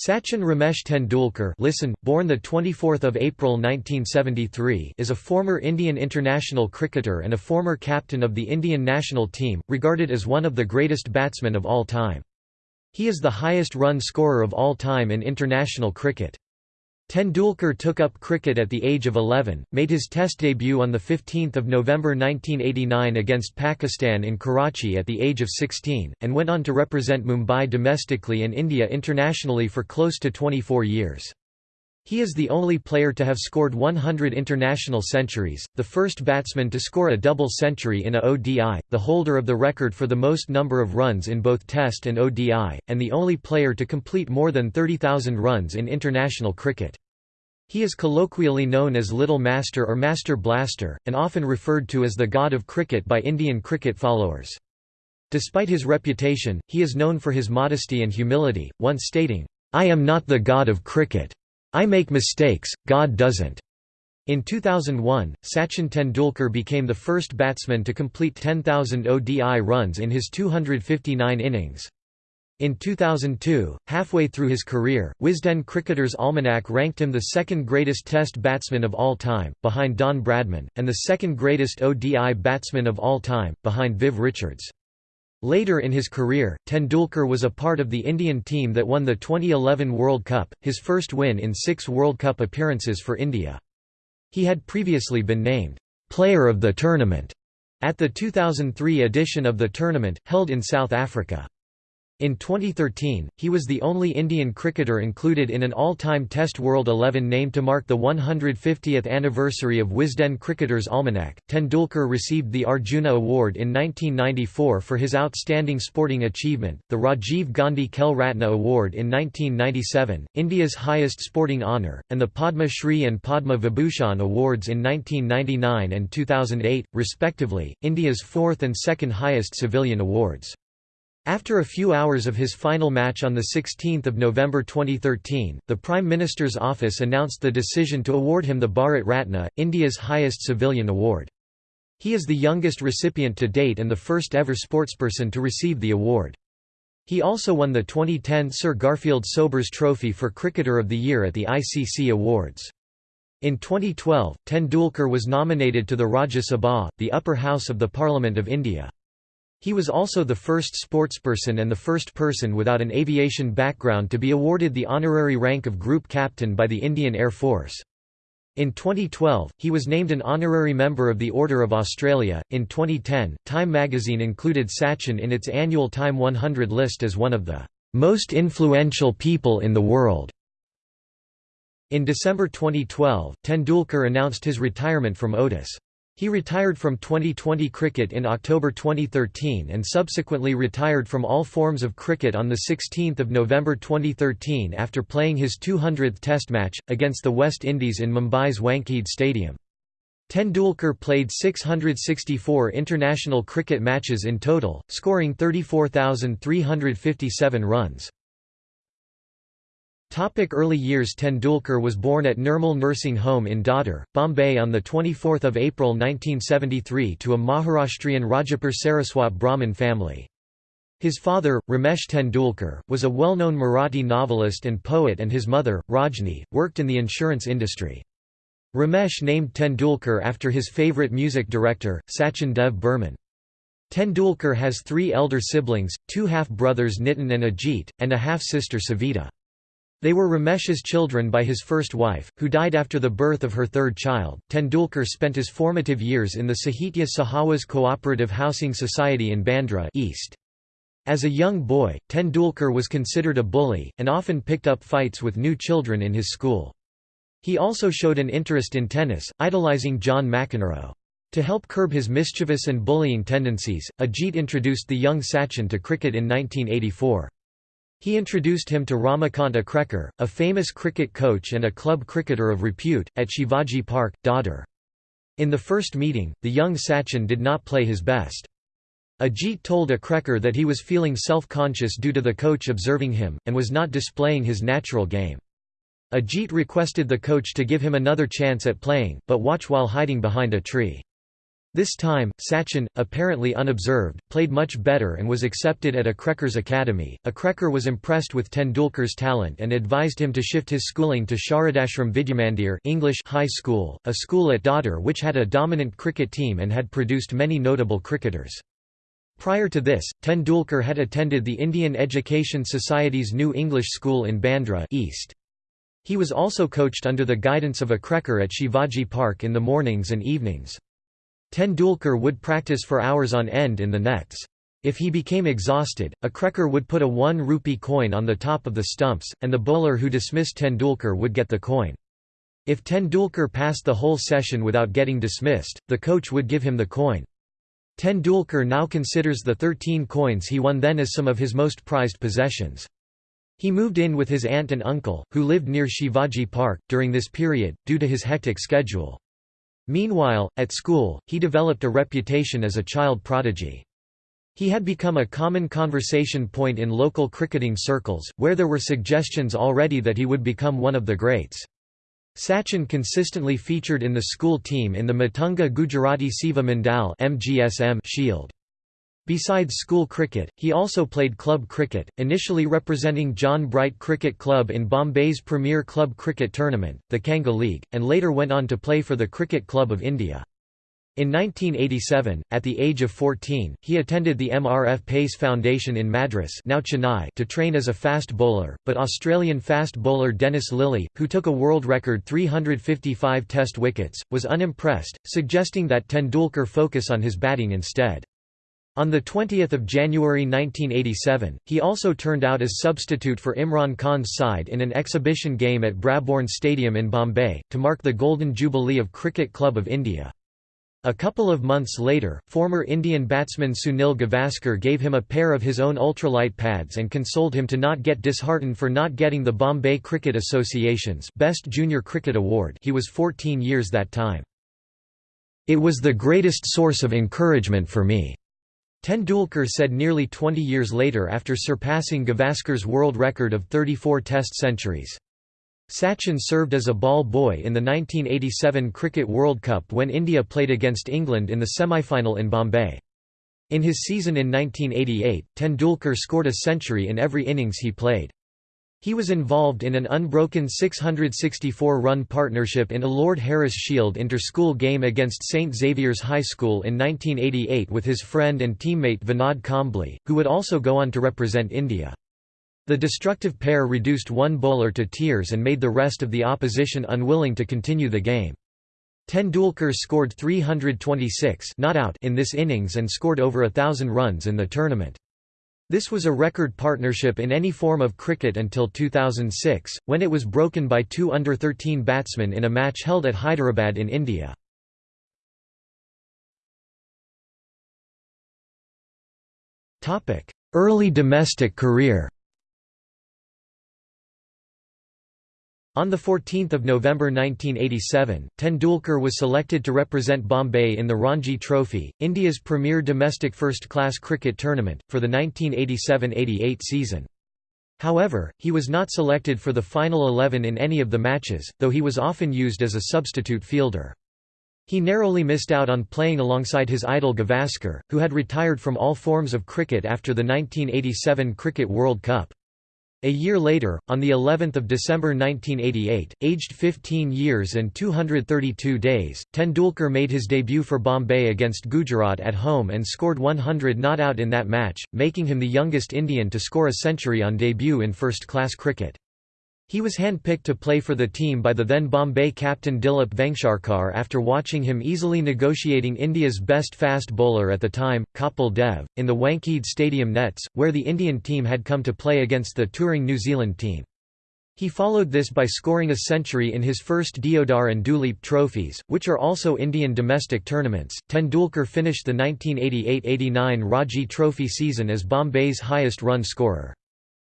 Sachin Ramesh Tendulkar listen, born 24 April 1973 is a former Indian international cricketer and a former captain of the Indian national team, regarded as one of the greatest batsmen of all time. He is the highest run scorer of all time in international cricket. Tendulkar took up cricket at the age of 11, made his Test debut on 15 November 1989 against Pakistan in Karachi at the age of 16, and went on to represent Mumbai domestically and India internationally for close to 24 years. He is the only player to have scored 100 international centuries, the first batsman to score a double century in a ODI, the holder of the record for the most number of runs in both Test and ODI, and the only player to complete more than 30,000 runs in international cricket. He is colloquially known as Little Master or Master Blaster, and often referred to as the God of Cricket by Indian cricket followers. Despite his reputation, he is known for his modesty and humility, once stating, "'I am not the god of cricket. I make mistakes, God doesn't." In 2001, Sachin Tendulkar became the first batsman to complete 10,000 ODI runs in his 259 innings. In 2002, halfway through his career, Wisden Cricketer's Almanac ranked him the second greatest Test batsman of all time, behind Don Bradman, and the second greatest ODI batsman of all time, behind Viv Richards. Later in his career, Tendulkar was a part of the Indian team that won the 2011 World Cup, his first win in six World Cup appearances for India. He had previously been named, "'Player of the Tournament' at the 2003 edition of the tournament, held in South Africa. In 2013, he was the only Indian cricketer included in an all-time Test World 11 named to mark the 150th anniversary of Wisden Cricketer's Almanac. Tendulkar received the Arjuna Award in 1994 for his outstanding sporting achievement, the Rajiv Gandhi Khel Ratna Award in 1997, India's highest sporting honour, and the Padma Shri and Padma Vibhushan Awards in 1999 and 2008, respectively, India's fourth and second highest civilian awards. After a few hours of his final match on 16 November 2013, the Prime Minister's office announced the decision to award him the Bharat Ratna, India's highest civilian award. He is the youngest recipient to date and the first ever sportsperson to receive the award. He also won the 2010 Sir Garfield Sobers Trophy for Cricketer of the Year at the ICC Awards. In 2012, Tendulkar was nominated to the Rajya Sabha, the upper house of the Parliament of India. He was also the first sportsperson and the first person without an aviation background to be awarded the honorary rank of Group Captain by the Indian Air Force. In 2012, he was named an honorary member of the Order of Australia. In 2010, Time magazine included Sachin in its annual Time 100 list as one of the most influential people in the world. In December 2012, Tendulkar announced his retirement from ODIs. He retired from 2020 cricket in October 2013 and subsequently retired from all forms of cricket on 16 November 2013 after playing his 200th Test match, against the West Indies in Mumbai's Wankhede Stadium. Tendulkar played 664 international cricket matches in total, scoring 34,357 runs. Topic early years Tendulkar was born at Nirmal Nursing Home in Dadar, Bombay on 24 April 1973 to a Maharashtrian Rajapur Saraswat Brahmin family. His father, Ramesh Tendulkar, was a well-known Marathi novelist and poet and his mother, Rajni, worked in the insurance industry. Ramesh named Tendulkar after his favourite music director, Sachin Dev Burman. Tendulkar has three elder siblings, two half-brothers Nitin and Ajit, and a half-sister Savita. They were Ramesh's children by his first wife, who died after the birth of her third child. Tendulkar spent his formative years in the Sahitya Sahawas Cooperative Housing Society in Bandra East. As a young boy, Tendulkar was considered a bully, and often picked up fights with new children in his school. He also showed an interest in tennis, idolizing John McEnroe. To help curb his mischievous and bullying tendencies, Ajit introduced the young Sachin to cricket in 1984. He introduced him to Ramakant Achrekar, a famous cricket coach and a club cricketer of repute, at Shivaji Park, Dadar. In the first meeting, the young Sachin did not play his best. Ajit told Achrekar that he was feeling self-conscious due to the coach observing him, and was not displaying his natural game. Ajit requested the coach to give him another chance at playing, but watch while hiding behind a tree. This time, Sachin, apparently unobserved, played much better and was accepted at Achrekar's academy. Achrekar was impressed with Tendulkar's talent and advised him to shift his schooling to Sharadashram Vidyamandir English High School, a school at Dadar which had a dominant cricket team and had produced many notable cricketers. Prior to this, Tendulkar had attended the Indian Education Society's New English School in Bandra East. He was also coached under the guidance of Achrekar at Shivaji Park in the mornings and evenings. Tendulkar would practice for hours on end in the nets. If he became exhausted, a Achrekar would put a 1 rupee coin on the top of the stumps, and the bowler who dismissed Tendulkar would get the coin. If Tendulkar passed the whole session without getting dismissed, the coach would give him the coin. Tendulkar now considers the 13 coins he won then as some of his most prized possessions. He moved in with his aunt and uncle, who lived near Shivaji Park, during this period, due to his hectic schedule. Meanwhile, at school, he developed a reputation as a child prodigy. He had become a common conversation point in local cricketing circles, where there were suggestions already that he would become one of the greats. Sachin consistently featured in the school team in the Matunga Gujarati Seva Mandal Shield. Besides school cricket, he also played club cricket, initially representing John Bright Cricket Club in Bombay's premier club cricket tournament, the Kanga League, and later went on to play for the Cricket Club of India. In 1987, at the age of 14, he attended the MRF Pace Foundation in Madras now Chennai to train as a fast bowler, but Australian fast bowler Dennis Lillee, who took a world record 355 test wickets, was unimpressed, suggesting that Tendulkar focus on his batting instead. On 20 January 1987, he also turned out as substitute for Imran Khan's side in an exhibition game at Brabourne Stadium in Bombay, to mark the Golden Jubilee of Cricket Club of India. A couple of months later, former Indian batsman Sunil Gavaskar gave him a pair of his own ultralight pads and consoled him to not get disheartened for not getting the Bombay Cricket Association's Best Junior Cricket Award he was 14 years that time. It was the greatest source of encouragement for me. Tendulkar said nearly 20 years later after surpassing Gavaskar's world record of 34 Test centuries. Sachin served as a ball boy in the 1987 Cricket World Cup when India played against England in the semi-final in Bombay. In his season in 1988, Tendulkar scored a century in every innings he played. He was involved in an unbroken 664-run partnership in a Lord Harris Shield inter-school game against St Xavier's High School in 1988 with his friend and teammate Vinod Kambli, who would also go on to represent India. The destructive pair reduced one bowler to tears and made the rest of the opposition unwilling to continue the game. Tendulkar scored 326 not out in this innings and scored over a thousand runs in the tournament. This was a record partnership in any form of cricket until 2006, when it was broken by two under-13 batsmen in a match held at Hyderabad in India. Early domestic career On 14 November 1987, Tendulkar was selected to represent Bombay in the Ranji Trophy, India's premier domestic first-class cricket tournament, for the 1987–88 season. However, he was not selected for the final 11 in any of the matches, though he was often used as a substitute fielder. He narrowly missed out on playing alongside his idol Gavaskar, who had retired from all forms of cricket after the 1987 Cricket World Cup. A year later, on the 11th of December 1988, aged 15 years and 232 days, Tendulkar made his debut for Bombay against Gujarat at home and scored 100 not out in that match, making him the youngest Indian to score a century on debut in first-class cricket. He was handpicked to play for the team by the then Bombay captain Dilip Vengsarkar after watching him easily negotiating India's best fast bowler at the time, Kapil Dev, in the Wankhede Stadium nets, where the Indian team had come to play against the touring New Zealand team. He followed this by scoring a century in his first Deodar and Duleep trophies, which are also Indian domestic tournaments. Tendulkar finished the 1988–89 Ranji Trophy season as Bombay's highest run scorer.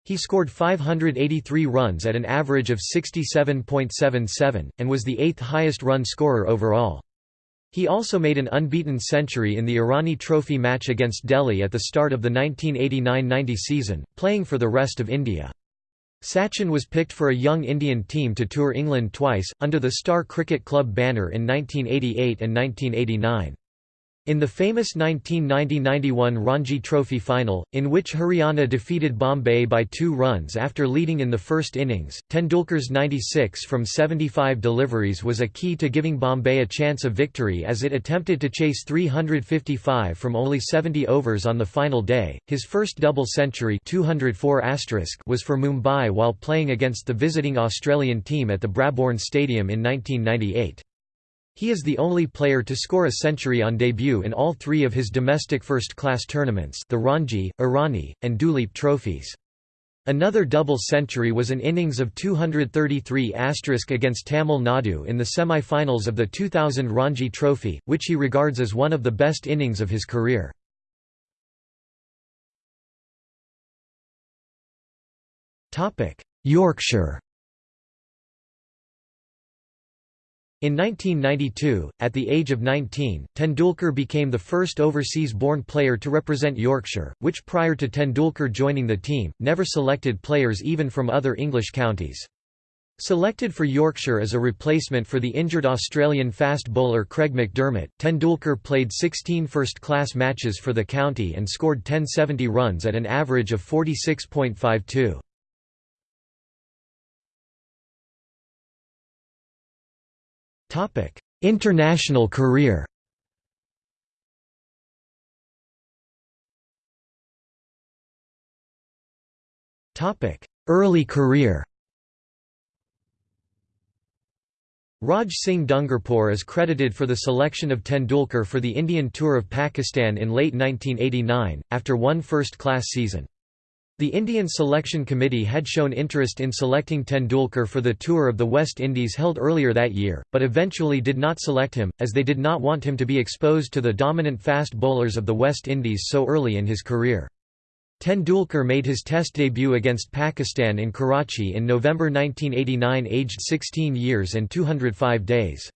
He scored 583 runs at an average of 67.77, and was the eighth highest run scorer overall. He also made an unbeaten century in the Irani Trophy match against Delhi at the start of the 1989–90 season, playing for the rest of India. Sachin was picked for a young Indian team to tour England twice, under the Star Cricket Club banner in 1988 and 1989. In the famous 1990–91 Ranji Trophy final, in which Haryana defeated Bombay by two runs after leading in the first innings, Tendulkar's 96 from 75 deliveries was a key to giving Bombay a chance of victory as it attempted to chase 355 from only 70 overs on the final day. His first double century 204 was for Mumbai while playing against the visiting Australian team at the Brabourne Stadium in 1998. He is the only player to score a century on debut in all three of his domestic first-class tournaments the Ranji, Irani, and Duleep trophies. Another double century was an innings of 233 against Tamil Nadu in the semi-finals of the 2000 Ranji Trophy, which he regards as one of the best innings of his career. Yorkshire In 1992, at the age of 19, Tendulkar became the first overseas-born player to represent Yorkshire, which prior to Tendulkar joining the team, never selected players even from other English counties. Selected for Yorkshire as a replacement for the injured Australian fast bowler Craig McDermott, Tendulkar played 16 first-class matches for the county and scored 1070 runs at an average of 46.52. International career. Early career. Raj Singh Dungarpur is credited for the selection of Tendulkar for the Indian Tour of Pakistan in late 1989, after one first-class season. The Indian Selection Committee had shown interest in selecting Tendulkar for the Tour of the West Indies held earlier that year, but eventually did not select him, as they did not want him to be exposed to the dominant fast bowlers of the West Indies so early in his career. Tendulkar made his Test debut against Pakistan in Karachi in November 1989 aged 16 years and 205 days.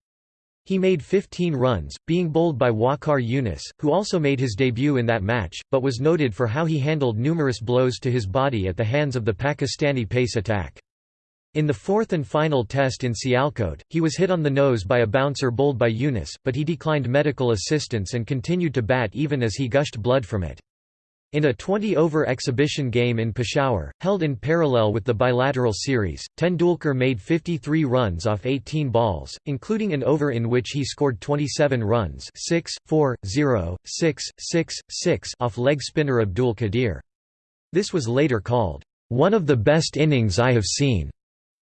He made 15 runs, being bowled by Waqar Younis, who also made his debut in that match, but was noted for how he handled numerous blows to his body at the hands of the Pakistani pace attack. In the fourth and final test in Sialkot, he was hit on the nose by a bouncer bowled by Younis, but he declined medical assistance and continued to bat even as he gushed blood from it. In a 20-over exhibition game in Peshawar, held in parallel with the bilateral series, Tendulkar made 53 runs off 18 balls, including an over in which he scored 27 runs 6, 4, 0, 6, 6, 6 off leg spinner Abdul Qadir. This was later called, "...one of the best innings I have seen,"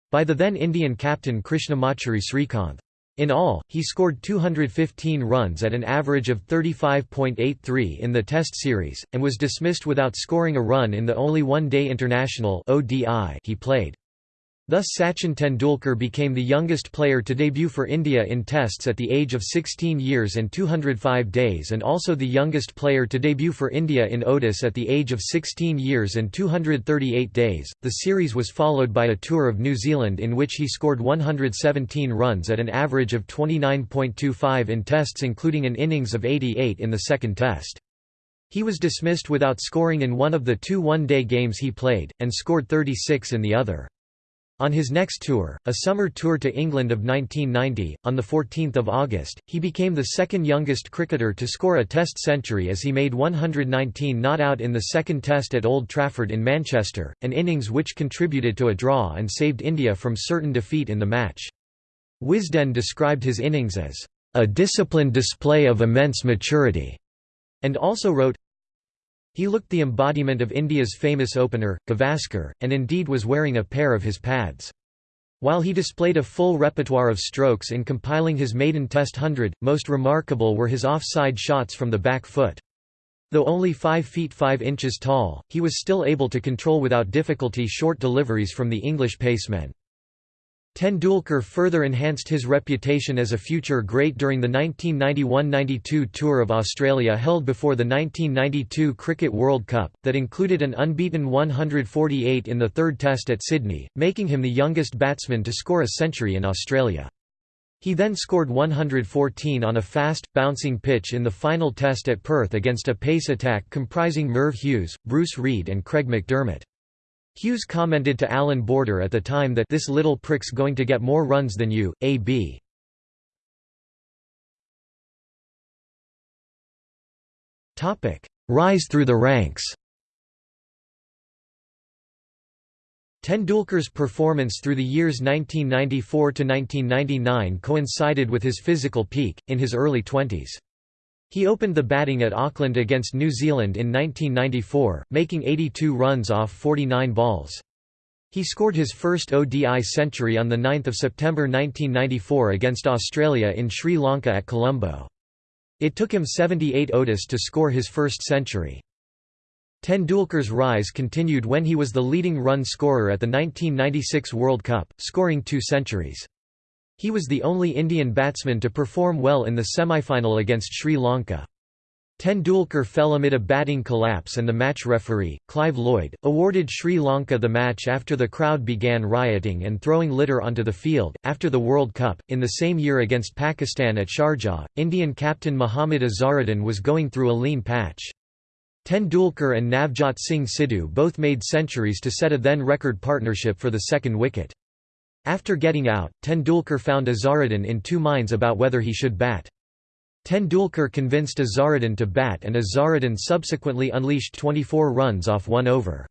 by the then Indian captain Krishnamachari Srikanth. In all, he scored 215 runs at an average of 35.83 in the Test series, and was dismissed without scoring a run in the only one-day international he played. Thus Sachin Tendulkar became the youngest player to debut for India in Tests at the age of 16 years and 205 days and also the youngest player to debut for India in ODIs at the age of 16 years and 238 days. The series was followed by a tour of New Zealand in which he scored 117 runs at an average of 29.25 in Tests including an innings of 88 in the second Test. He was dismissed without scoring in one of the two one-day games he played, and scored 36 in the other. On his next tour, a summer tour to England of 1990, on 14 August, he became the second youngest cricketer to score a Test century as he made 119 not out in the second Test at Old Trafford in Manchester, an innings which contributed to a draw and saved India from certain defeat in the match. Wisden described his innings as, "...a disciplined display of immense maturity", and also wrote, he looked the embodiment of India's famous opener, Gavaskar, and indeed was wearing a pair of his pads. While he displayed a full repertoire of strokes in compiling his maiden Test hundred, most remarkable were his off-side shots from the back foot. Though only 5 feet 5 inches tall, he was still able to control without difficulty short deliveries from the English pacemen. Tendulkar further enhanced his reputation as a future great during the 1991–92 Tour of Australia held before the 1992 Cricket World Cup, that included an unbeaten 148 in the third test at Sydney, making him the youngest batsman to score a century in Australia. He then scored 114 on a fast, bouncing pitch in the final test at Perth against a pace attack comprising Merv Hughes, Bruce Reid and Craig McDermott. Hughes commented to Allan Border at the time that this little prick's going to get more runs than you, A.B. Rise through the ranks Tendulkar's performance through the years 1994 to 1999 coincided with his physical peak, in his early twenties. He opened the batting at Auckland against New Zealand in 1994, making 82 runs off 49 balls. He scored his first ODI century on 9 September 1994 against Australia in Sri Lanka at Colombo. It took him 78 ODIs to score his first century. Tendulkar's rise continued when he was the leading run scorer at the 1996 World Cup, scoring two centuries. He was the only Indian batsman to perform well in the semi-final against Sri Lanka. Tendulkar fell amid a batting collapse and the match referee, Clive Lloyd, awarded Sri Lanka the match after the crowd began rioting and throwing litter onto the field. After the World Cup, in the same year against Pakistan at Sharjah, Indian captain Mohammad Azharuddin was going through a lean patch. Tendulkar and Navjot Singh Sidhu both made centuries to set a then record partnership for the second wicket. After getting out, Tendulkar found Azharuddin in two minds about whether he should bat. Tendulkar convinced Azharuddin to bat and Azharuddin subsequently unleashed 24 runs off one over.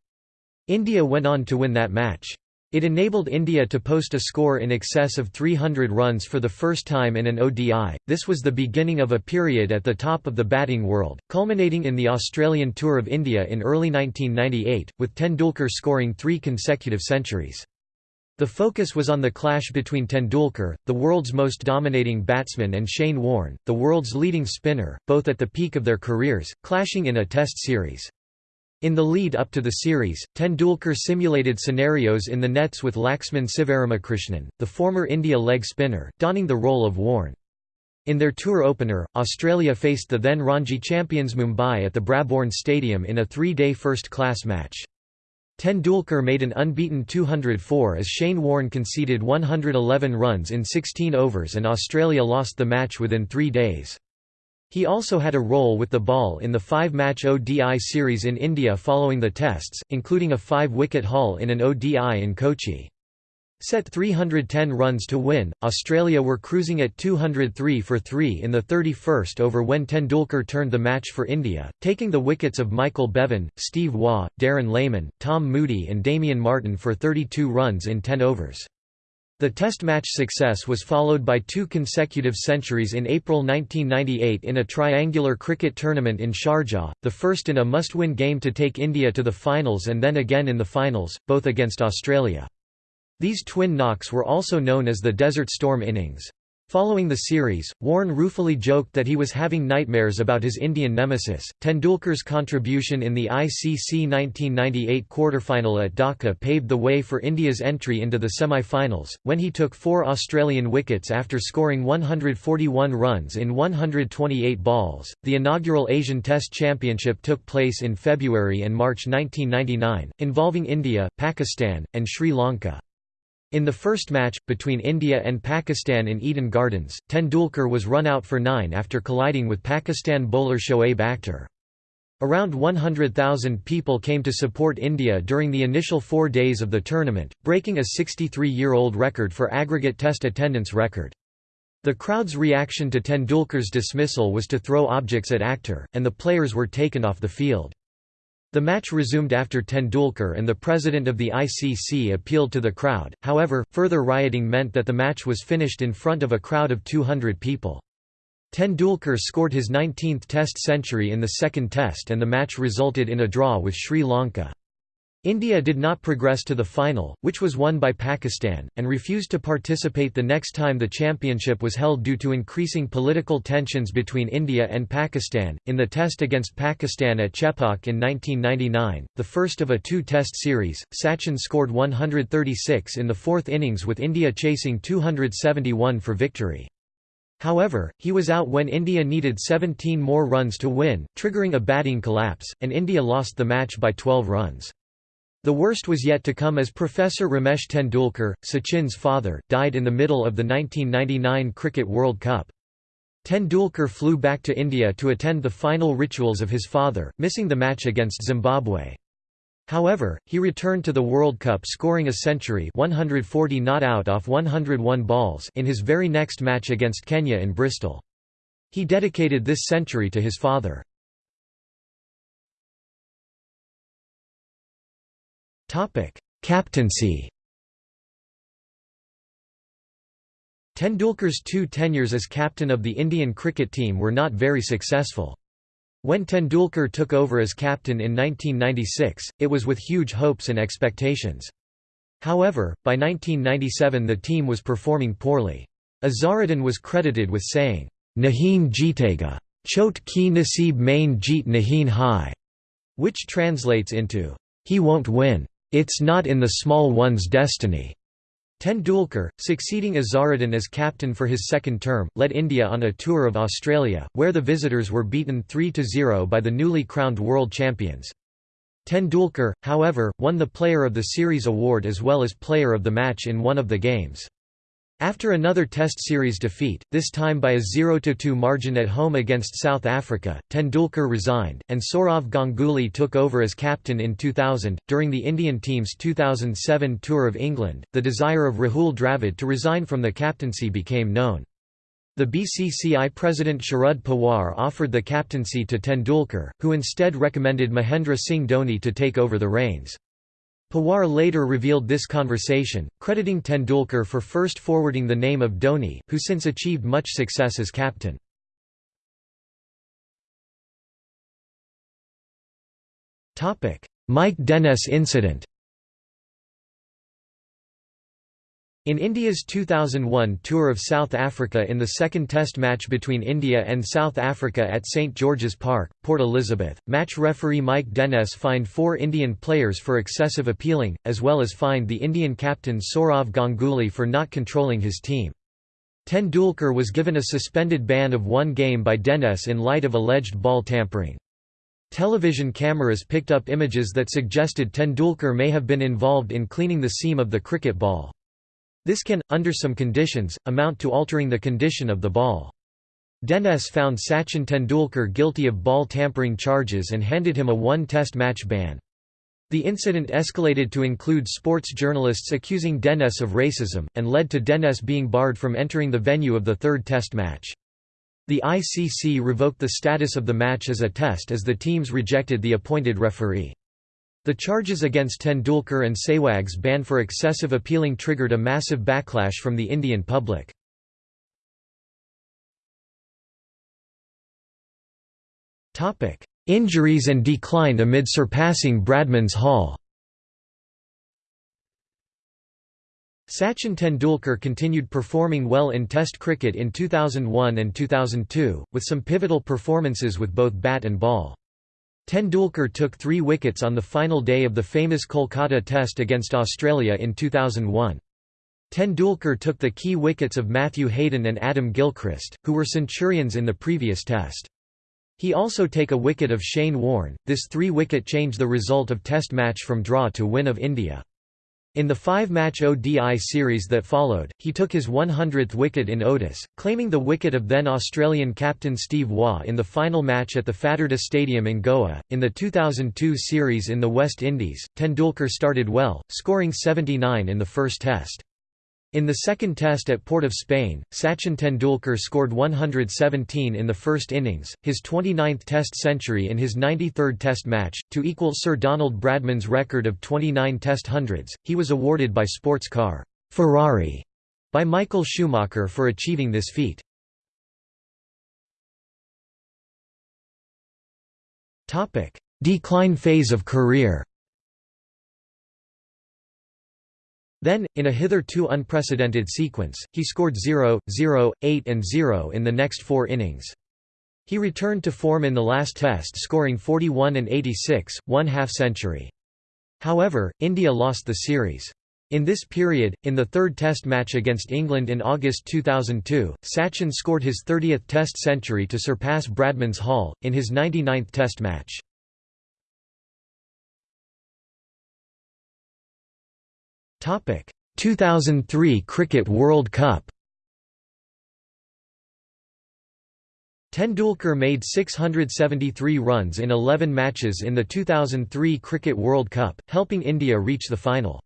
India went on to win that match. It enabled India to post a score in excess of 300 runs for the first time in an ODI. This was the beginning of a period at the top of the batting world, culminating in the Australian Tour of India in early 1998, with Tendulkar scoring three consecutive centuries. The focus was on the clash between Tendulkar, the world's most dominating batsman and Shane Warne, the world's leading spinner, both at the peak of their careers, clashing in a test series. In the lead up to the series, Tendulkar simulated scenarios in the nets with Laxman Sivaramakrishnan, the former India leg spinner, donning the role of Warne. In their tour opener, Australia faced the then Ranji champions Mumbai at the Brabourne Stadium in a three-day first-class match. Tendulkar made an unbeaten 204 as Shane Warne conceded 111 runs in 16 overs and Australia lost the match within three days. He also had a role with the ball in the five-match ODI series in India following the tests, including a five-wicket haul in an ODI in Kochi. Set 310 runs to win, Australia were cruising at 203 for 3 in the 31st over when Tendulkar turned the match for India, taking the wickets of Michael Bevan, Steve Waugh, Darren Lehmann, Tom Moody and Damien Martyn for 32 runs in 10 overs. The Test match success was followed by two consecutive centuries in April 1998 in a triangular cricket tournament in Sharjah, the first in a must-win game to take India to the finals and then again in the finals, both against Australia. These twin knocks were also known as the Desert Storm innings. Following the series, Warne ruefully joked that he was having nightmares about his Indian nemesis. Tendulkar's contribution in the ICC 1998 quarterfinal at Dhaka paved the way for India's entry into the semi-finals, when he took four Australian wickets after scoring 141 runs in 128 balls. The inaugural Asian Test Championship took place in February and March 1999, involving India, Pakistan, and Sri Lanka. In the first match, between India and Pakistan in Eden Gardens, Tendulkar was run out for nine after colliding with Pakistan bowler Shoaib Akhtar. Around 100,000 people came to support India during the initial four days of the tournament, breaking a 63-year-old record for aggregate test attendance record. The crowd's reaction to Tendulkar's dismissal was to throw objects at Akhtar, and the players were taken off the field. The match resumed after Tendulkar and the president of the ICC appealed to the crowd, however, further rioting meant that the match was finished in front of a crowd of 200 people. Tendulkar scored his 19th Test century in the second Test and the match resulted in a draw with Sri Lanka. India did not progress to the final, which was won by Pakistan, and refused to participate the next time the championship was held due to increasing political tensions between India and Pakistan. In the test against Pakistan at Chepauk in 1999, the first of a two test series, Sachin scored 136 in the fourth innings with India chasing 271 for victory. However, he was out when India needed 17 more runs to win, triggering a batting collapse, and India lost the match by 12 runs. The worst was yet to come as Professor Ramesh Tendulkar, Sachin's father, died in the middle of the 1999 Cricket World Cup. Tendulkar flew back to India to attend the final rituals of his father, missing the match against Zimbabwe. However, he returned to the World Cup scoring a century 140 not out off 101 balls in his very next match against Kenya in Bristol. He dedicated this century to his father. Captaincy Tendulkar's two tenures as captain of the Indian cricket team were not very successful. When Tendulkar took over as captain in 1996, it was with huge hopes and expectations. However, by 1997 the team was performing poorly. Azharuddin was credited with saying, Nahin jitega, chot ki nasib main jeet nahin hai, which translates into, he won't win. It's not in the small one's destiny. Tendulkar, succeeding Azharuddin as captain for his second term, led India on a tour of Australia, where the visitors were beaten 3–0 by the newly crowned world champions. Tendulkar, however, won the Player of the Series award as well as Player of the Match in one of the games. After another Test series defeat, this time by a 0–2 margin at home against South Africa, Tendulkar resigned, and Sourav Ganguly took over as captain in 2000. During the Indian team's 2007 tour of England, the desire of Rahul Dravid to resign from the captaincy became known. The BCCI president Sharad Pawar offered the captaincy to Tendulkar, who instead recommended Mahendra Singh Dhoni to take over the reins. Pawar later revealed this conversation, crediting Tendulkar for first forwarding the name of Dhoni, who since achieved much success as captain. Mike Denness incident In India's 2001 tour of South Africa in the second test match between India and South Africa at St George's Park, Port Elizabeth, match referee Mike Denness fined four Indian players for excessive appealing, as well as fined the Indian captain Sourav Ganguly for not controlling his team. Tendulkar was given a suspended ban of one game by Denness in light of alleged ball tampering. Television cameras picked up images that suggested Tendulkar may have been involved in cleaning the seam of the cricket ball. This can, under some conditions, amount to altering the condition of the ball. Denness found Sachin Tendulkar guilty of ball tampering charges and handed him a one-test match ban. The incident escalated to include sports journalists accusing Denness of racism, and led to Denness being barred from entering the venue of the third test match. The ICC revoked the status of the match as a test as the teams rejected the appointed referee. The charges against Tendulkar and Sehwag's ban for excessive appealing triggered a massive backlash from the Indian public. Injuries and decline amid surpassing Bradman's haul Sachin Tendulkar continued performing well in Test cricket in 2001 and 2002, with some pivotal performances with both bat and ball. Tendulkar took three wickets on the final day of the famous Kolkata Test against Australia in 2001. Tendulkar took the key wickets of Matthew Hayden and Adam Gilchrist, who were centurions in the previous test. He also take a wicket of Shane Warne. This three-wicket changed the result of test match from draw to win of India. In the five-match ODI series that followed, he took his 100th wicket in ODIs, claiming the wicket of then Australian captain Steve Waugh in the final match at the Fatarda Stadium in Goa. In the 2002 series in the West Indies, Tendulkar started well, scoring 79 in the first test. In the second test at Port of Spain, Sachin Tendulkar scored 117 in the first innings, his 29th test century in his 93rd test match, to equal Sir Donald Bradman's record of 29 test hundreds. He was awarded by sports car Ferrari by Michael Schumacher for achieving this feat. Decline phase of career Then, in a hitherto unprecedented sequence, he scored 0, 0, 8 and 0 in the next four innings. He returned to form in the last test scoring 41 and 86, one half-century. However, India lost the series. In this period, in the third test match against England in August 2002, Sachin scored his 30th test century to surpass Bradman's haul, in his 99th test match. 2003 Cricket World Cup Tendulkar made 673 runs in 11 matches in the 2003 Cricket World Cup, helping India reach the final.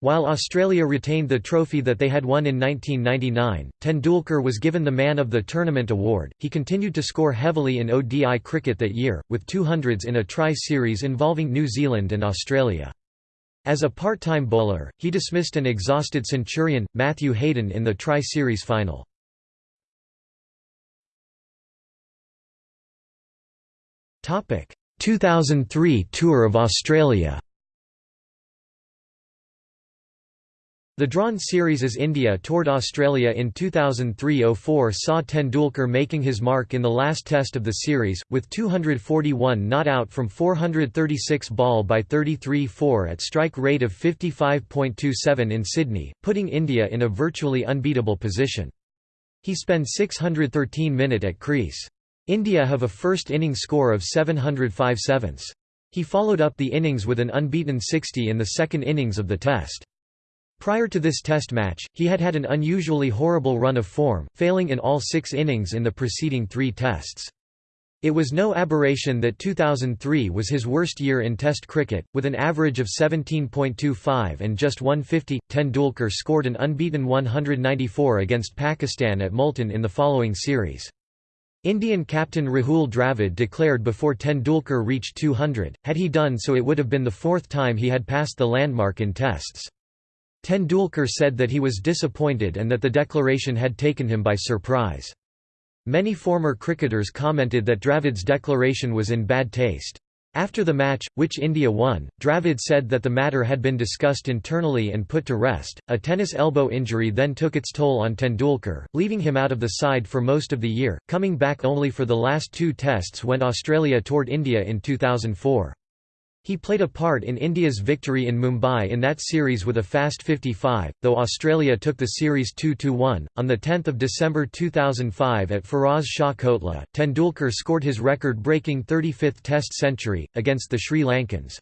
While Australia retained the trophy that they had won in 1999, Tendulkar was given the Man of the Tournament award. He continued to score heavily in ODI cricket that year, with 200s in a tri series involving New Zealand and Australia. As a part-time bowler, he dismissed an exhausted Centurion, Matthew Hayden in the Tri-Series final. Topic: 2003 Tour of Australia The drawn series as India toured Australia in 2003–04 saw Tendulkar making his mark in the last test of the series, with 241 not out from 436 ball by 33-4 at strike rate of 55.27 in Sydney, putting India in a virtually unbeatable position. He spent 613 minute at crease. India have a first innings score of 705 sevenths. He followed up the innings with an unbeaten 60 in the second innings of the test. Prior to this test match, he had had an unusually horrible run of form, failing in all six innings in the preceding three tests. It was no aberration that 2003 was his worst year in Test cricket, with an average of 17.25 and just 150. Tendulkar scored an unbeaten 194 against Pakistan at Multan in the following series. Indian captain Rahul Dravid declared before Tendulkar reached 200, had he done so it would have been the fourth time he had passed the landmark in tests. Tendulkar said that he was disappointed and that the declaration had taken him by surprise. Many former cricketers commented that Dravid's declaration was in bad taste. After the match, which India won, Dravid said that the matter had been discussed internally and put to rest. A tennis elbow injury then took its toll on Tendulkar, leaving him out of the side for most of the year, coming back only for the last two tests when Australia toured India in 2004. He played a part in India's victory in Mumbai in that series with a fast 55, though Australia took the series 2–1. On 10 December 2005 at Feroz Shah Kotla, Tendulkar scored his record-breaking 35th Test century, against the Sri Lankans.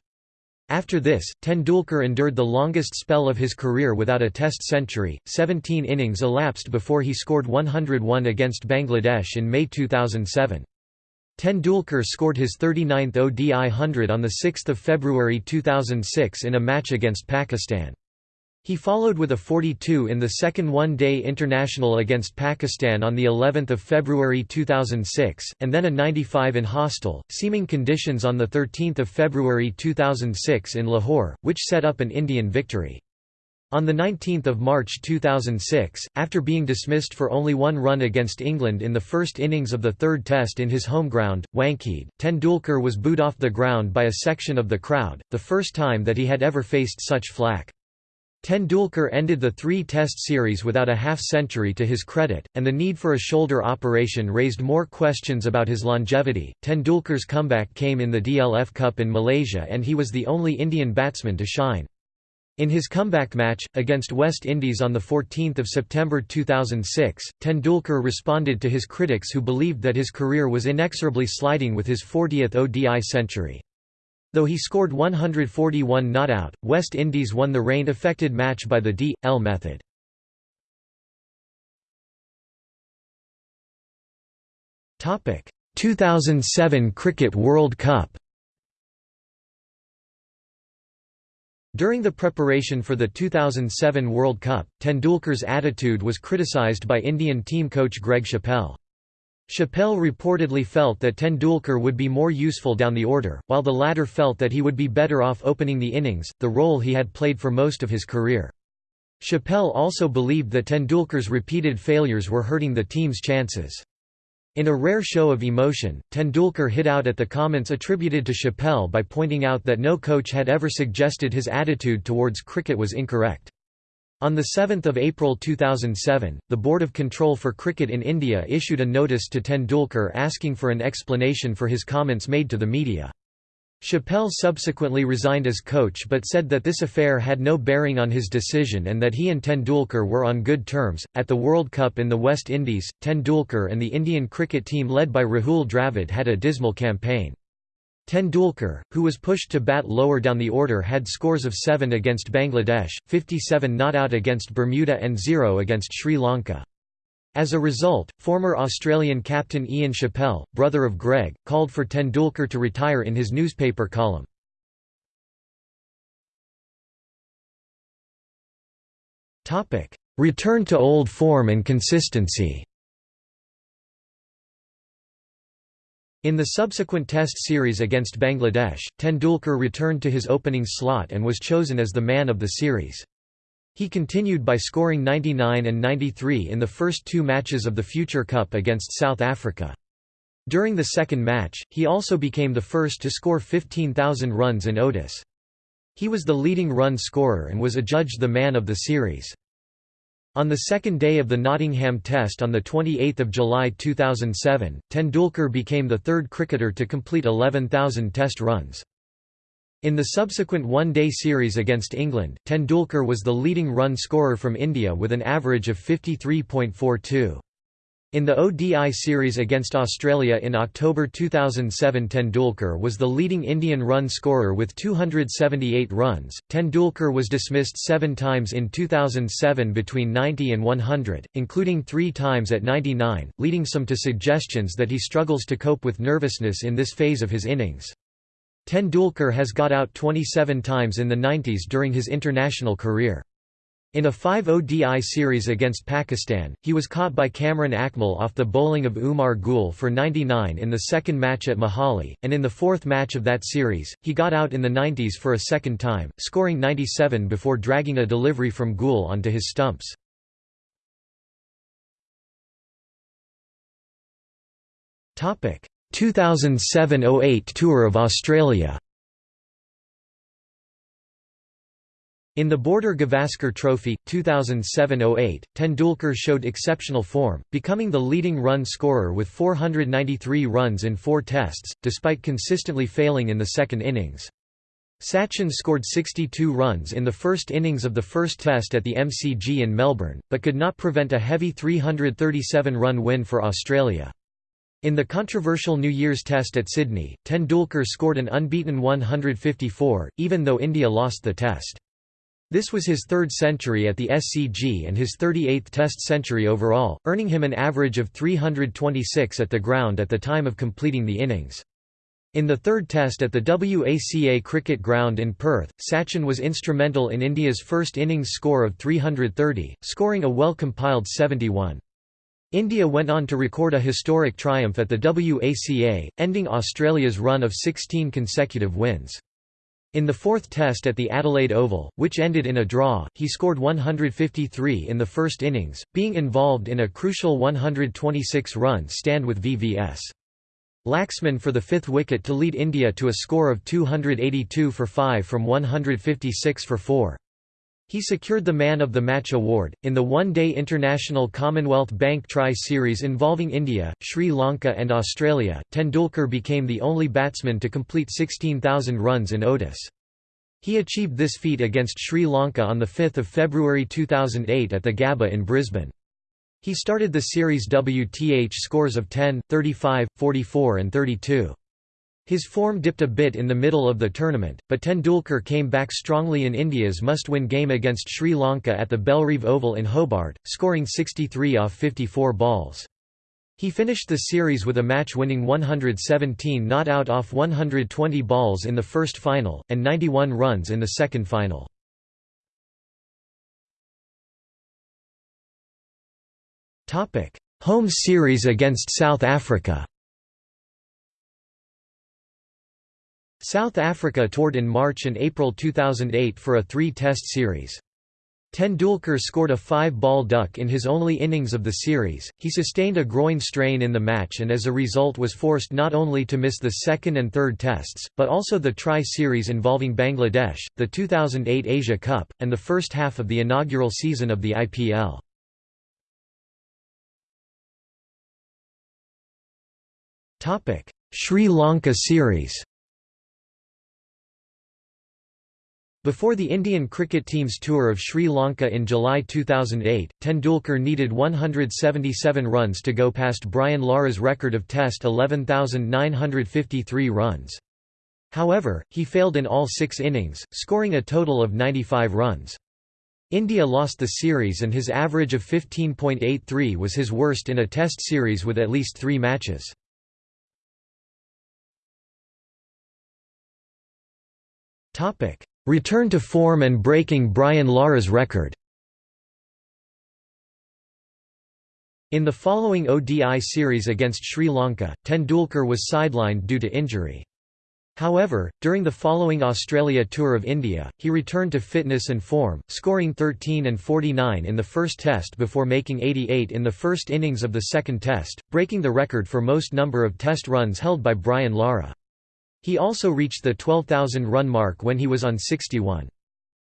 After this, Tendulkar endured the longest spell of his career without a Test century, 17 innings elapsed before he scored 101 against Bangladesh in May 2007. Tendulkar scored his 39th ODI 100 on 6 February 2006 in a match against Pakistan. He followed with a 42 in the second one-day international against Pakistan on the 11th of February 2006, and then a 95 in hostile, seaming conditions on the 13th of February 2006 in Lahore, which set up an Indian victory. On 19 March 2006, after being dismissed for only one run against England in the first innings of the third test in his home ground, Wankhede, Tendulkar was booed off the ground by a section of the crowd, the first time that he had ever faced such flack. Tendulkar ended the three-test series without a half-century to his credit, and the need for a shoulder operation raised more questions about his longevity. Tendulkar's comeback came in the DLF Cup in Malaysia and he was the only Indian batsman to shine. In his comeback match, against West Indies on 14 September 2006, Tendulkar responded to his critics who believed that his career was inexorably sliding with his 40th ODI century. Though he scored 141 not out, West Indies won the rain-affected match by the D.L method. Topic: 2007 Cricket World Cup. During the preparation for the 2007 World Cup, Tendulkar's attitude was criticised by Indian team coach Greg Chappell. Chappell reportedly felt that Tendulkar would be more useful down the order, while the latter felt that he would be better off opening the innings, the role he had played for most of his career. Chappell also believed that Tendulkar's repeated failures were hurting the team's chances. In a rare show of emotion, Tendulkar hit out at the comments attributed to Chappell by pointing out that no coach had ever suggested his attitude towards cricket was incorrect. On 7 April 2007, the Board of Control for Cricket in India issued a notice to Tendulkar asking for an explanation for his comments made to the media. Chappell subsequently resigned as coach but said that this affair had no bearing on his decision and that he and Tendulkar were on good terms. At the World Cup in the West Indies, Tendulkar and the Indian cricket team led by Rahul Dravid had a dismal campaign. Tendulkar, who was pushed to bat lower down the order had scores of 7 against Bangladesh, 57 not out against Bermuda and 0 against Sri Lanka. As a result, former Australian captain Ian Chappell, brother of Greg, called for Tendulkar to retire in his newspaper column. Return to old form and consistency In the subsequent Test series against Bangladesh, Tendulkar returned to his opening slot and was chosen as the man of the series. He continued by scoring 99 and 93 in the first two matches of the Future Cup against South Africa. During the second match, he also became the first to score 15,000 runs in ODIS. He was the leading run scorer and was adjudged the man of the series. On the second day of the Nottingham Test on 28 July 2007, Tendulkar became the third cricketer to complete 11,000 Test runs. In the subsequent one-day series against England, Tendulkar was the leading run scorer from India with an average of 53.42. In the ODI series against Australia in October 2007 Tendulkar was the leading Indian run scorer with 278 runs. Tendulkar was dismissed seven times in 2007 between 90 and 100, including three times at 99, leading some to suggestions that he struggles to cope with nervousness in this phase of his innings. Tendulkar has got out 27 times in the 90s during his international career. In a 5 ODI series against Pakistan, he was caught by Kamran Akmal off the bowling of Umar Gul for 99 in the second match at Mohali, and in the fourth match of that series, he got out in the 90s for a second time, scoring 97 before dragging a delivery from Gul onto his stumps. Topic: 2007–08 Tour of Australia In the Border Gavaskar Trophy, 2007–08, Tendulkar showed exceptional form, becoming the leading run scorer with 493 runs in four tests, despite consistently failing in the second innings. Sachin scored 62 runs in the first innings of the first test at the MCG in Melbourne, but could not prevent a heavy 337-run win for Australia. In the controversial New Year's Test at Sydney, Tendulkar scored an unbeaten 154, even though India lost the test. This was his third century at the SCG and his 38th Test century overall, earning him an average of 326 at the ground at the time of completing the innings. In the third test at the WACA cricket ground in Perth, Sachin was instrumental in India's first innings score of 330, scoring a well-compiled 71. India went on to record a historic triumph at the WACA, ending Australia's run of 16 consecutive wins. In the fourth test at the Adelaide Oval, which ended in a draw, he scored 153 in the first innings, being involved in a crucial 126-run stand with VVS. Laxman for the fifth wicket to lead India to a score of 282 for 5 from 156 for 4. He secured the Man of the Match award. In the one day international Commonwealth Bank Tri Series involving India, Sri Lanka, and Australia, Tendulkar became the only batsman to complete 16,000 runs in ODIs. He achieved this feat against Sri Lanka on 5 February 2008 at the Gabba in Brisbane. He started the series WTH scores of 10, 35, 44 and 32. His form dipped a bit in the middle of the tournament, but Tendulkar came back strongly in India's must-win game against Sri Lanka at the Bellerive Oval in Hobart, scoring 63 off 54 balls. He finished the series with a match-winning 117 not out off 120 balls in the first final, and 91 runs in the second final. Home series against South Africa South Africa toured in March and April 2008 for a three-test series. Tendulkar scored a five-ball duck in his only innings of the series. He sustained a groin strain in the match and as a result was forced not only to miss the second and third tests, but also the tri-series involving Bangladesh, the 2008 Asia Cup, and the first half of the inaugural season of the IPL. Sri Lanka series Before the Indian cricket team's tour of Sri Lanka in July 2008, Tendulkar needed 177 runs to go past Brian Lara's record of Test 11,953 runs. However, he failed in all six innings, scoring a total of 95 runs. India lost the series and his average of 15.83 was his worst in a Test series with at least three matches. Topic Return to form and breaking Brian Lara's record In the following ODI series against Sri Lanka, Tendulkar was sidelined due to injury. However, during the following Australia Tour of India, he returned to fitness and form, scoring 13 and 49 in the first test before making 88 in the first innings of the second test, breaking the record for most number of test runs held by Brian Lara. He also reached the 12,000 run mark when he was on 61.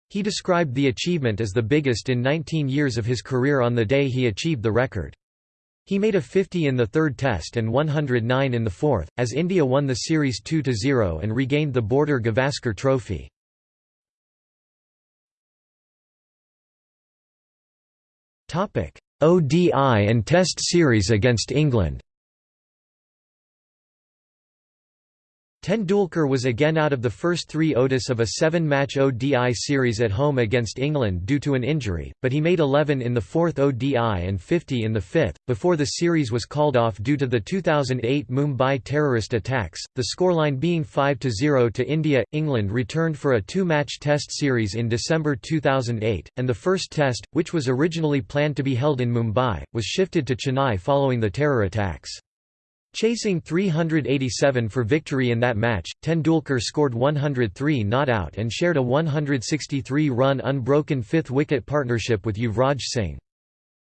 He described the achievement as the biggest in 19 years of his career on the day he achieved the record. He made a 50 in the third test and 109 in the fourth, as India won the series 2–0 and regained the Border Gavaskar Trophy. ODI and Test series against England Tendulkar was again out of the first three ODIs of a seven-match ODI series at home against England due to an injury, but he made 11 in the fourth ODI and 50 in the fifth, before the series was called off due to the 2008 Mumbai terrorist attacks, the scoreline being 5–0 to India. England returned for a two-match test series in December 2008, and the first test, which was originally planned to be held in Mumbai, was shifted to Chennai following the terror attacks. Chasing 387 for victory in that match, Tendulkar scored 103 not out and shared a 163-run unbroken fifth-wicket partnership with Yuvraj Singh.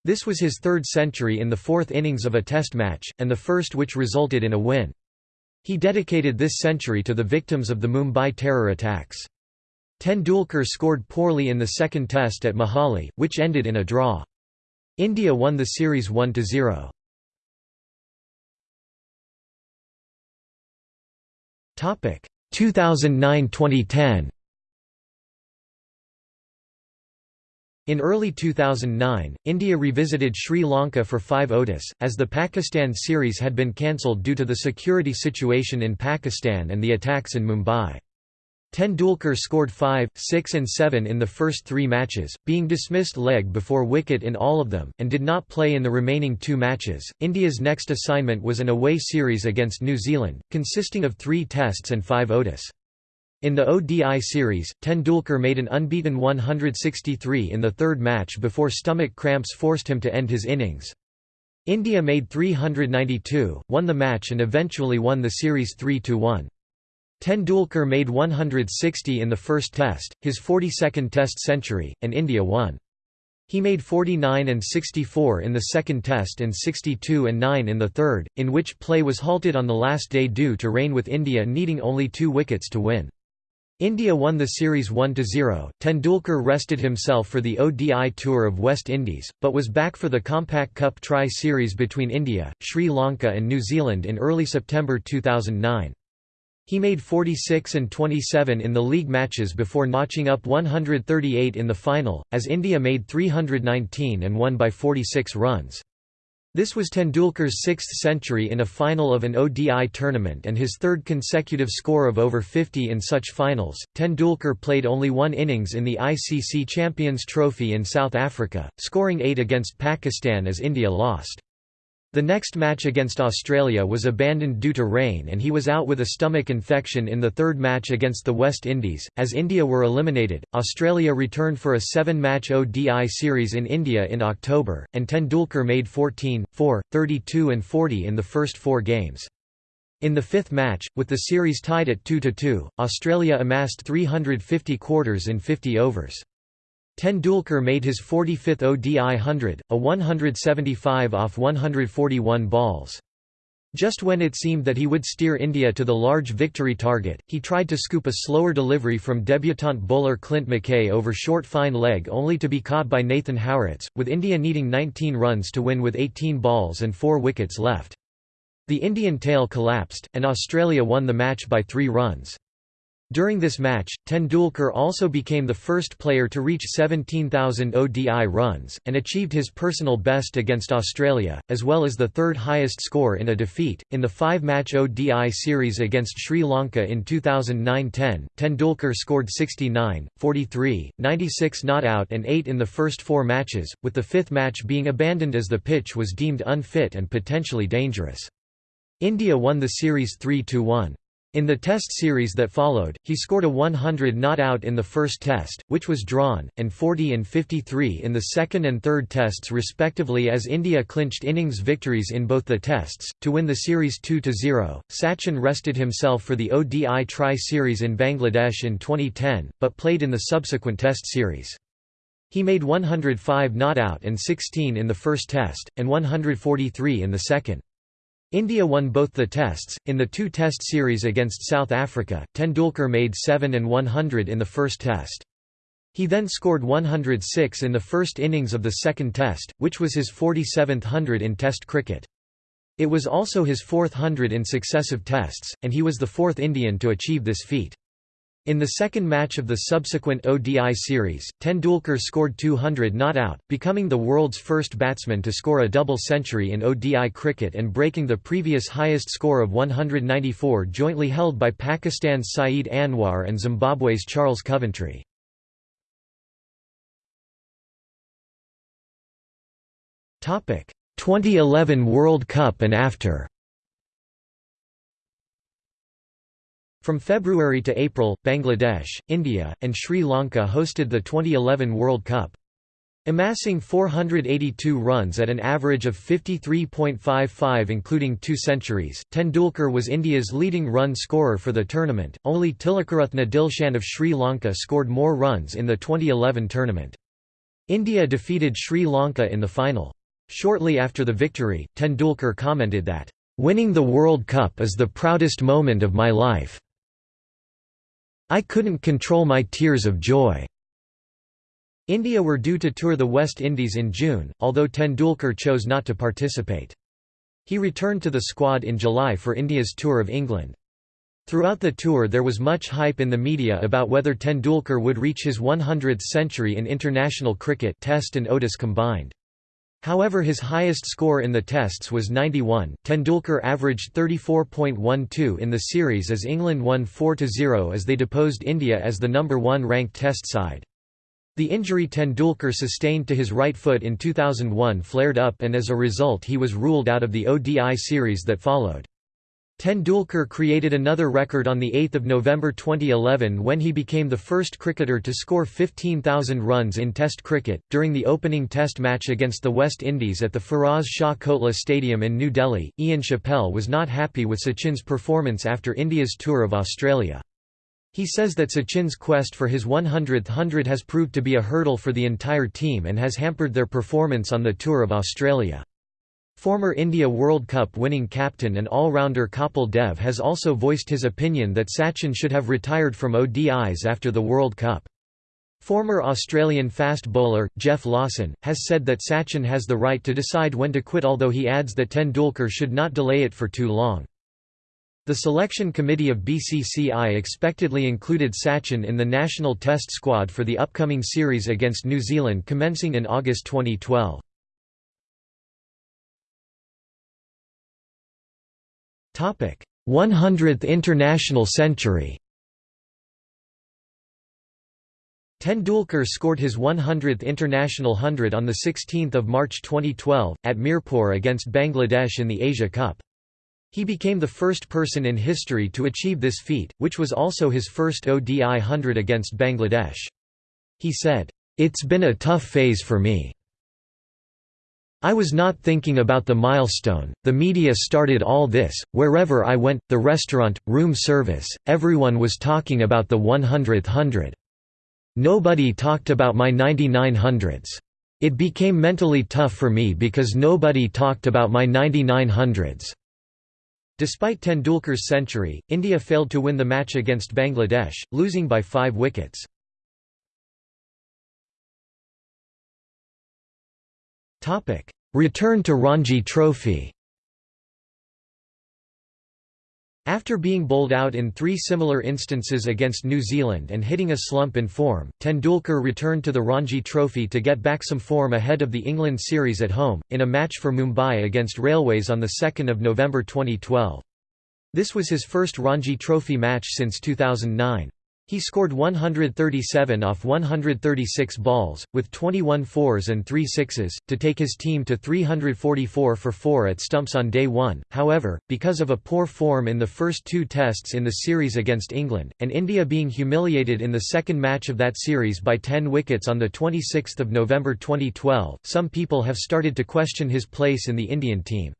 This was his third century in the fourth innings of a test match, and the first which resulted in a win. He dedicated this century to the victims of the Mumbai terror attacks. Tendulkar scored poorly in the second test at Mohali, which ended in a draw. India won the series 1–0. 2009-2010. In early 2009, India revisited Sri Lanka for five ODIs, as the Pakistan series had been cancelled due to the security situation in Pakistan and the attacks in Mumbai. Tendulkar scored 5, 6 and 7 in the first three matches, being dismissed leg before wicket in all of them, and did not play in the remaining two matches. India's next assignment was an away series against New Zealand, consisting of three tests and five ODIs. In the ODI series, Tendulkar made an unbeaten 163 in the third match before stomach cramps forced him to end his innings. India made 392, won the match and eventually won the series 3–1. Tendulkar made 160 in the first test, his 42nd test century, and India won. He made 49 and 64 in the second test and 62 and 9 in the third, in which play was halted on the last day due to rain with India needing only two wickets to win. India won the series 1–0. Tendulkar rested himself for the ODI Tour of West Indies, but was back for the Compaq Cup Tri-Series between India, Sri Lanka and New Zealand in early September 2009. He made 46 and 27 in the league matches before notching up 138 in the final, as India made 319 and won by 46 runs. This was Tendulkar's sixth century in a final of an ODI tournament and his third consecutive score of over 50 in such finals. Tendulkar played only one innings in the ICC Champions Trophy in South Africa, scoring eight against Pakistan as India lost. The next match against Australia was abandoned due to rain and he was out with a stomach infection in the third match against the West Indies. As India were eliminated, Australia returned for a seven match ODI series in India in October, and Tendulkar made 14, 4, 32 and 40 in the first four games. In the fifth match, with the series tied at 2–2, Australia amassed 350 quarters in 50 overs. Tendulkar made his 45th ODI 100, a 175 off 141 balls. Just when it seemed that he would steer India to the large victory target, he tried to scoop a slower delivery from debutant bowler Clint McKay over short fine leg only to be caught by Nathan Hauritz, with India needing 19 runs to win with 18 balls and 4 wickets left. The Indian tail collapsed, and Australia won the match by three runs. During this match, Tendulkar also became the first player to reach 17,000 ODI runs, and achieved his personal best against Australia, as well as the third highest score in a defeat. In the five match ODI series against Sri Lanka in 2009 10, Tendulkar scored 69, 43, 96 not out, and 8 in the first four matches, with the fifth match being abandoned as the pitch was deemed unfit and potentially dangerous. India won the series 3 1. In the Test series that followed, he scored a 100 not out in the first Test, which was drawn, and 40 and 53 in the second and third Tests respectively as India clinched innings victories in both the Tests. To win the series 2–0, Sachin rested himself for the ODI Tri-Series in Bangladesh in 2010, but played in the subsequent Test series. He made 105 not out and 16 in the first Test, and 143 in the second. India won both the tests. In the two test series against South Africa, Tendulkar made 7 and 100 in the first test. He then scored 106 in the first innings of the second test, which was his 47th hundred in test cricket. It was also his fourth hundred in successive tests, and he was the fourth Indian to achieve this feat. In the second match of the subsequent ODI series, Tendulkar scored 200 not out, becoming the world's first batsman to score a double century in ODI cricket and breaking the previous highest score of 194 jointly held by Pakistan's Saeed Anwar and Zimbabwe's Charles Coventry. Topic: 2011 World Cup and after. From February to April, Bangladesh, India, and Sri Lanka hosted the 2011 World Cup. Amassing 482 runs at an average of 53.55 including two centuries, Tendulkar was India's leading run scorer for the tournament. Only Tilakaratne Dilshan of Sri Lanka scored more runs in the 2011 tournament. India defeated Sri Lanka in the final. Shortly after the victory, Tendulkar commented that, "...winning the World Cup is the proudest moment of my life." I couldn't control my tears of joy." India were due to tour the West Indies in June, although Tendulkar chose not to participate. He returned to the squad in July for India's tour of England. Throughout the tour there was much hype in the media about whether Tendulkar would reach his 100th century in international cricket Test and ODIs combined. However his highest score in the tests was 91. Tendulkar averaged 34.12 in the series as England won 4–0 as they deposed India as the number 1 ranked test side. The injury Tendulkar sustained to his right foot in 2001 flared up and as a result he was ruled out of the ODI series that followed. Tendulkar created another record on 8 November 2011 when he became the first cricketer to score 15,000 runs in Test cricket. During the opening Test match against the West Indies at the Feroz Shah Kotla Stadium in New Delhi, Ian Chappell was not happy with Sachin's performance after India's tour of Australia. He says that Sachin's quest for his 100th hundred has proved to be a hurdle for the entire team and has hampered their performance on the tour of Australia. Former India World Cup winning captain and all-rounder Kapil Dev has also voiced his opinion that Sachin should have retired from ODIs after the World Cup. Former Australian fast bowler, Geoff Lawson, has said that Sachin has the right to decide when to quit although he adds that Tendulkar should not delay it for too long. The selection committee of BCCI expectedly included Sachin in the national test squad for the upcoming series against New Zealand commencing in August 2012. 100th International Century Tendulkar scored his 100th international hundred on 16 March 2012, at Mirpur against Bangladesh in the Asia Cup. He became the first person in history to achieve this feat, which was also his first ODI hundred against Bangladesh. He said, "...it's been a tough phase for me. I was not thinking about the milestone, the media started all this, wherever I went, the restaurant, room service, everyone was talking about the 100th hundred. Nobody talked about my 99 hundreds. It became mentally tough for me because nobody talked about my 99 hundreds. Despite Tendulkar's century, India failed to win the match against Bangladesh, losing by five wickets. Return to Ranji Trophy After being bowled out in three similar instances against New Zealand and hitting a slump in form, Tendulkar returned to the Ranji Trophy to get back some form ahead of the England series at home, in a match for Mumbai against Railways on 2 November 2012. This was his first Ranji Trophy match since 2009. He scored 137 off 136 balls, with 21 fours and 3 sixes, to take his team to 344 for 4 at stumps on day one. However, because of a poor form in the first two tests in the series against England, and India being humiliated in the second match of that series by 10 wickets on 26 November 2012, some people have started to question his place in the Indian team.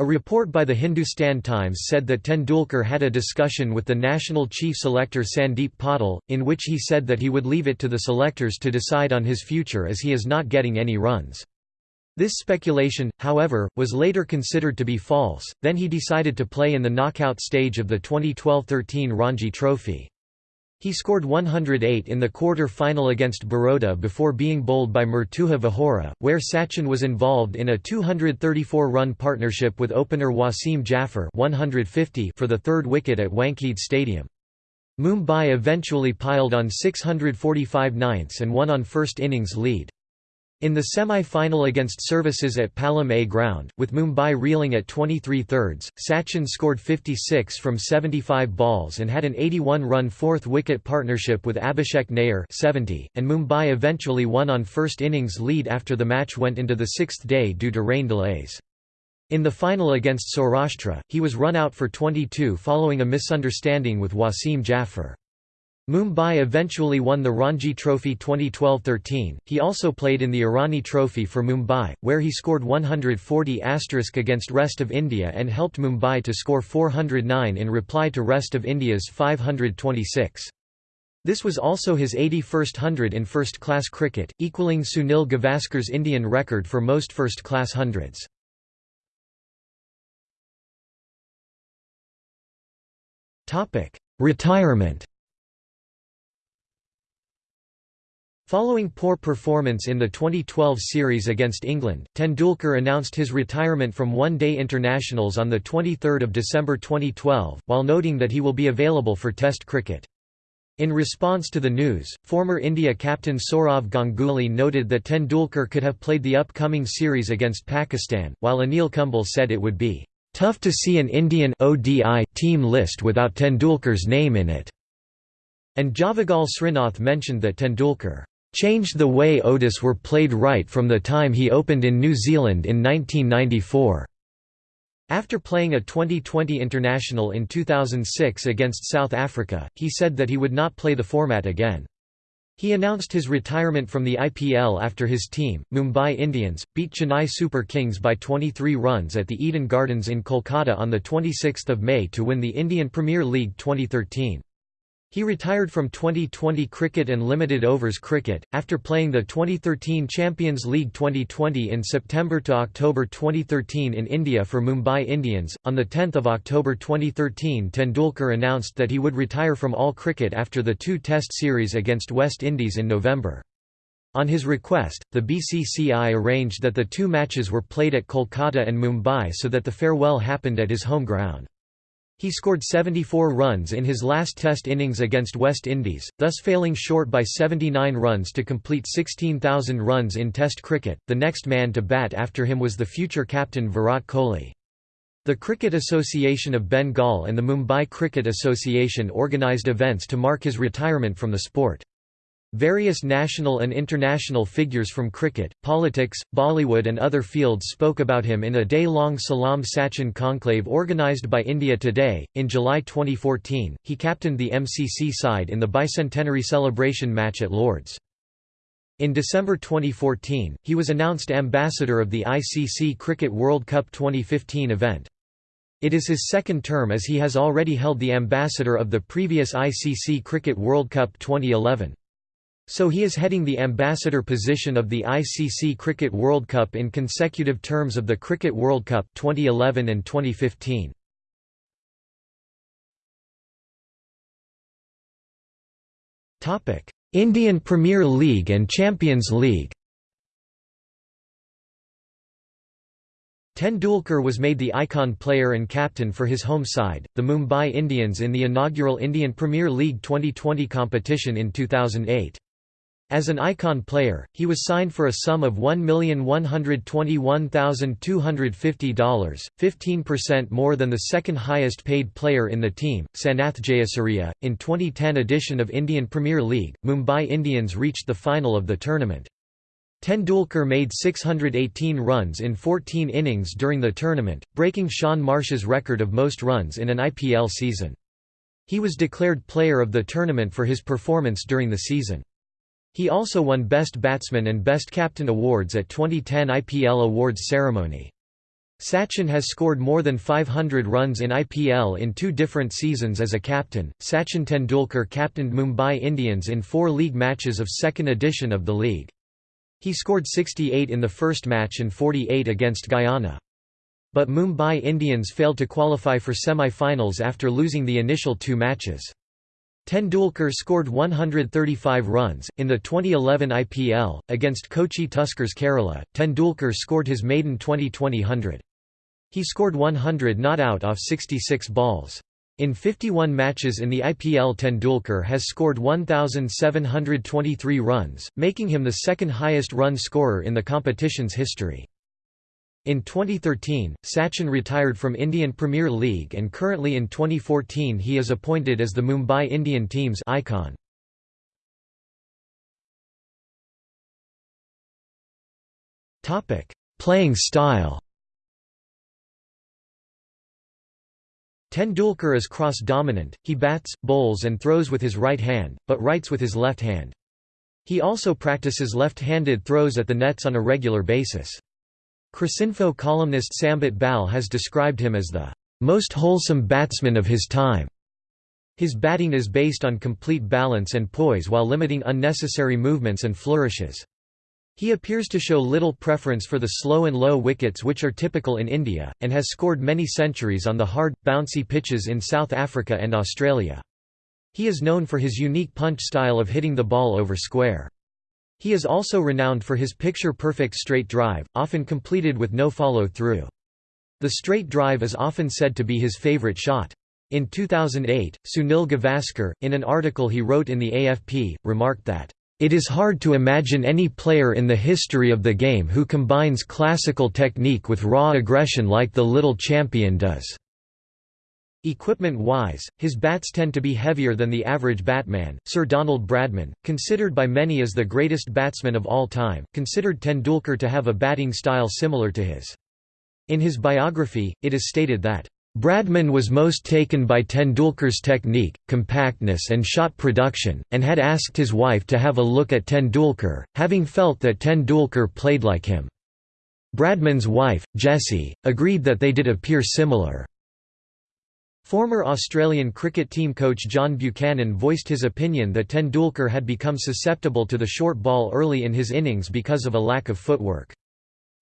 A report by the Hindustan Times said that Tendulkar had a discussion with the national chief selector Sandeep Patil, in which he said that he would leave it to the selectors to decide on his future as he is not getting any runs. This speculation, however, was later considered to be false, then he decided to play in the knockout stage of the 2012–13 Ranji Trophy. He scored 108 in the quarter-final against Baroda before being bowled by Murtuza Vahora, where Sachin was involved in a 234-run partnership with opener Wasim Jaffer 150 for the third wicket at Wankhede Stadium. Mumbai eventually piled on 645 ninths and won on first innings lead. In the semi-final against Services at Palam A ground, with Mumbai reeling at 23 thirds, Sachin scored 56 from 75 balls and had an 81-run fourth-wicket partnership with Abhishek Nair 70, and Mumbai eventually won on first innings lead after the match went into the sixth day due to rain delays. In the final against Saurashtra, he was run out for 22 following a misunderstanding with Wasim Jaffer. Mumbai eventually won the Ranji Trophy 2012-13. He also played in the Irani Trophy for Mumbai, where he scored 140 against Rest of India and helped Mumbai to score 409 in reply to Rest of India's 526. This was also his 81st hundred in first-class cricket, equalling Sunil Gavaskar's Indian record for most first-class hundreds. Retirement Following poor performance in the 2012 series against England, Tendulkar announced his retirement from one-day internationals on 23 December 2012, while noting that he will be available for Test cricket. In response to the news, former India captain Sourav Ganguly noted that Tendulkar could have played the upcoming series against Pakistan, while Anil Kumble said it would be tough to see an Indian ODI team list without Tendulkar's name in it. And Javagal Srinath mentioned that Tendulkar changed the way ODIs were played right from the time he opened in New Zealand in 1994. After playing a Twenty20 international in 2006 against South Africa, he said that he would not play the format again. He announced his retirement from the IPL after his team, Mumbai Indians, beat Chennai Super Kings by 23 runs at the Eden Gardens in Kolkata on 26 May to win the Indian Premier League 2013. He retired from Twenty20 cricket and limited overs cricket, after playing the 2013 Champions League Twenty20 in September to October 2013 in India for Mumbai Indians. On 10 October 2013 Tendulkar announced that he would retire from all cricket after the two Test series against West Indies in November. On his request, the BCCI arranged that the two matches were played at Kolkata and Mumbai so that the farewell happened at his home ground. He scored 74 runs in his last Test innings against West Indies, thus failing short by 79 runs to complete 16,000 runs in Test cricket. The next man to bat after him was the future captain Virat Kohli. The Cricket Association of Bengal and the Mumbai Cricket Association organised events to mark his retirement from the sport. Various national and international figures from cricket, politics, Bollywood and other fields spoke about him in a day-long Salam Sachin conclave organised by India Today. In July 2014, he captained the MCC side in the bicentenary celebration match at Lord's. In December 2014, he was announced ambassador of the ICC Cricket World Cup 2015 event. It is his second term as he has already held the ambassador of the previous ICC Cricket World Cup 2011. So he is heading the ambassador position of the ICC Cricket World Cup in consecutive terms of the Cricket World Cup 2011 and 2015. Topic: Indian Premier League and Champions League. Tendulkar was made the icon player and captain for his home side, the Mumbai Indians in the inaugural Indian Premier League Twenty20 competition in 2008. As an icon player, he was signed for a sum of $1,121,250, 15% more than the second highest paid player in the team, Sanath Jayasuriya. In 2010 edition of Indian Premier League, Mumbai Indians reached the final of the tournament. Tendulkar made 618 runs in 14 innings during the tournament, breaking Shaun Marsh's record of most runs in an IPL season. He was declared player of the tournament for his performance during the season. He also won Best Batsman and Best Captain awards at 2010 IPL Awards ceremony. Sachin has scored more than 500 runs in IPL in two different seasons as a captain. Sachin Tendulkar captained Mumbai Indians in four league matches of second edition of the league. He scored 68 in the first match and 48 against Guyana. But Mumbai Indians failed to qualify for semi-finals after losing the initial two matches. Tendulkar scored 135 runs. In the 2011 IPL, against Kochi Tuskers Kerala, Tendulkar scored his maiden Twenty20 100. He scored 100 not out off 66 balls. In 51 matches in the IPL Tendulkar has scored 1,723 runs, making him the second highest run scorer in the competition's history. In 2013, Sachin retired from Indian Premier League and currently in 2014 he is appointed as the Mumbai Indian team's icon. Playing style Tendulkar is cross-dominant, he bats, bowls and throws with his right hand, but writes with his left hand. He also practices left-handed throws at the nets on a regular basis. Cricinfo columnist Sambit Bal has described him as the most wholesome batsman of his time. His batting is based on complete balance and poise while limiting unnecessary movements and flourishes. He appears to show little preference for the slow and low wickets which are typical in India, and has scored many centuries on the hard, bouncy pitches in South Africa and Australia. He is known for his unique punch style of hitting the ball over square. He is also renowned for his picture-perfect straight drive, often completed with no follow-through. The straight drive is often said to be his favorite shot. In 2008, Sunil Gavaskar, in an article he wrote in the AFP, remarked that, "...it is hard to imagine any player in the history of the game who combines classical technique with raw aggression like the little champion does." Equipment-wise, his bats tend to be heavier than the average batman. Sir Donald Bradman, considered by many as the greatest batsman of all time, considered Tendulkar to have a batting style similar to his. In his biography, it is stated that Bradman was most taken by Tendulkar's technique, compactness and shot production, and had asked his wife to have a look at Tendulkar, having felt that Tendulkar played like him. Bradman's wife, Jessie, agreed that they did appear similar. Former Australian cricket team coach John Buchanan voiced his opinion that Tendulkar had become susceptible to the short ball early in his innings because of a lack of footwork.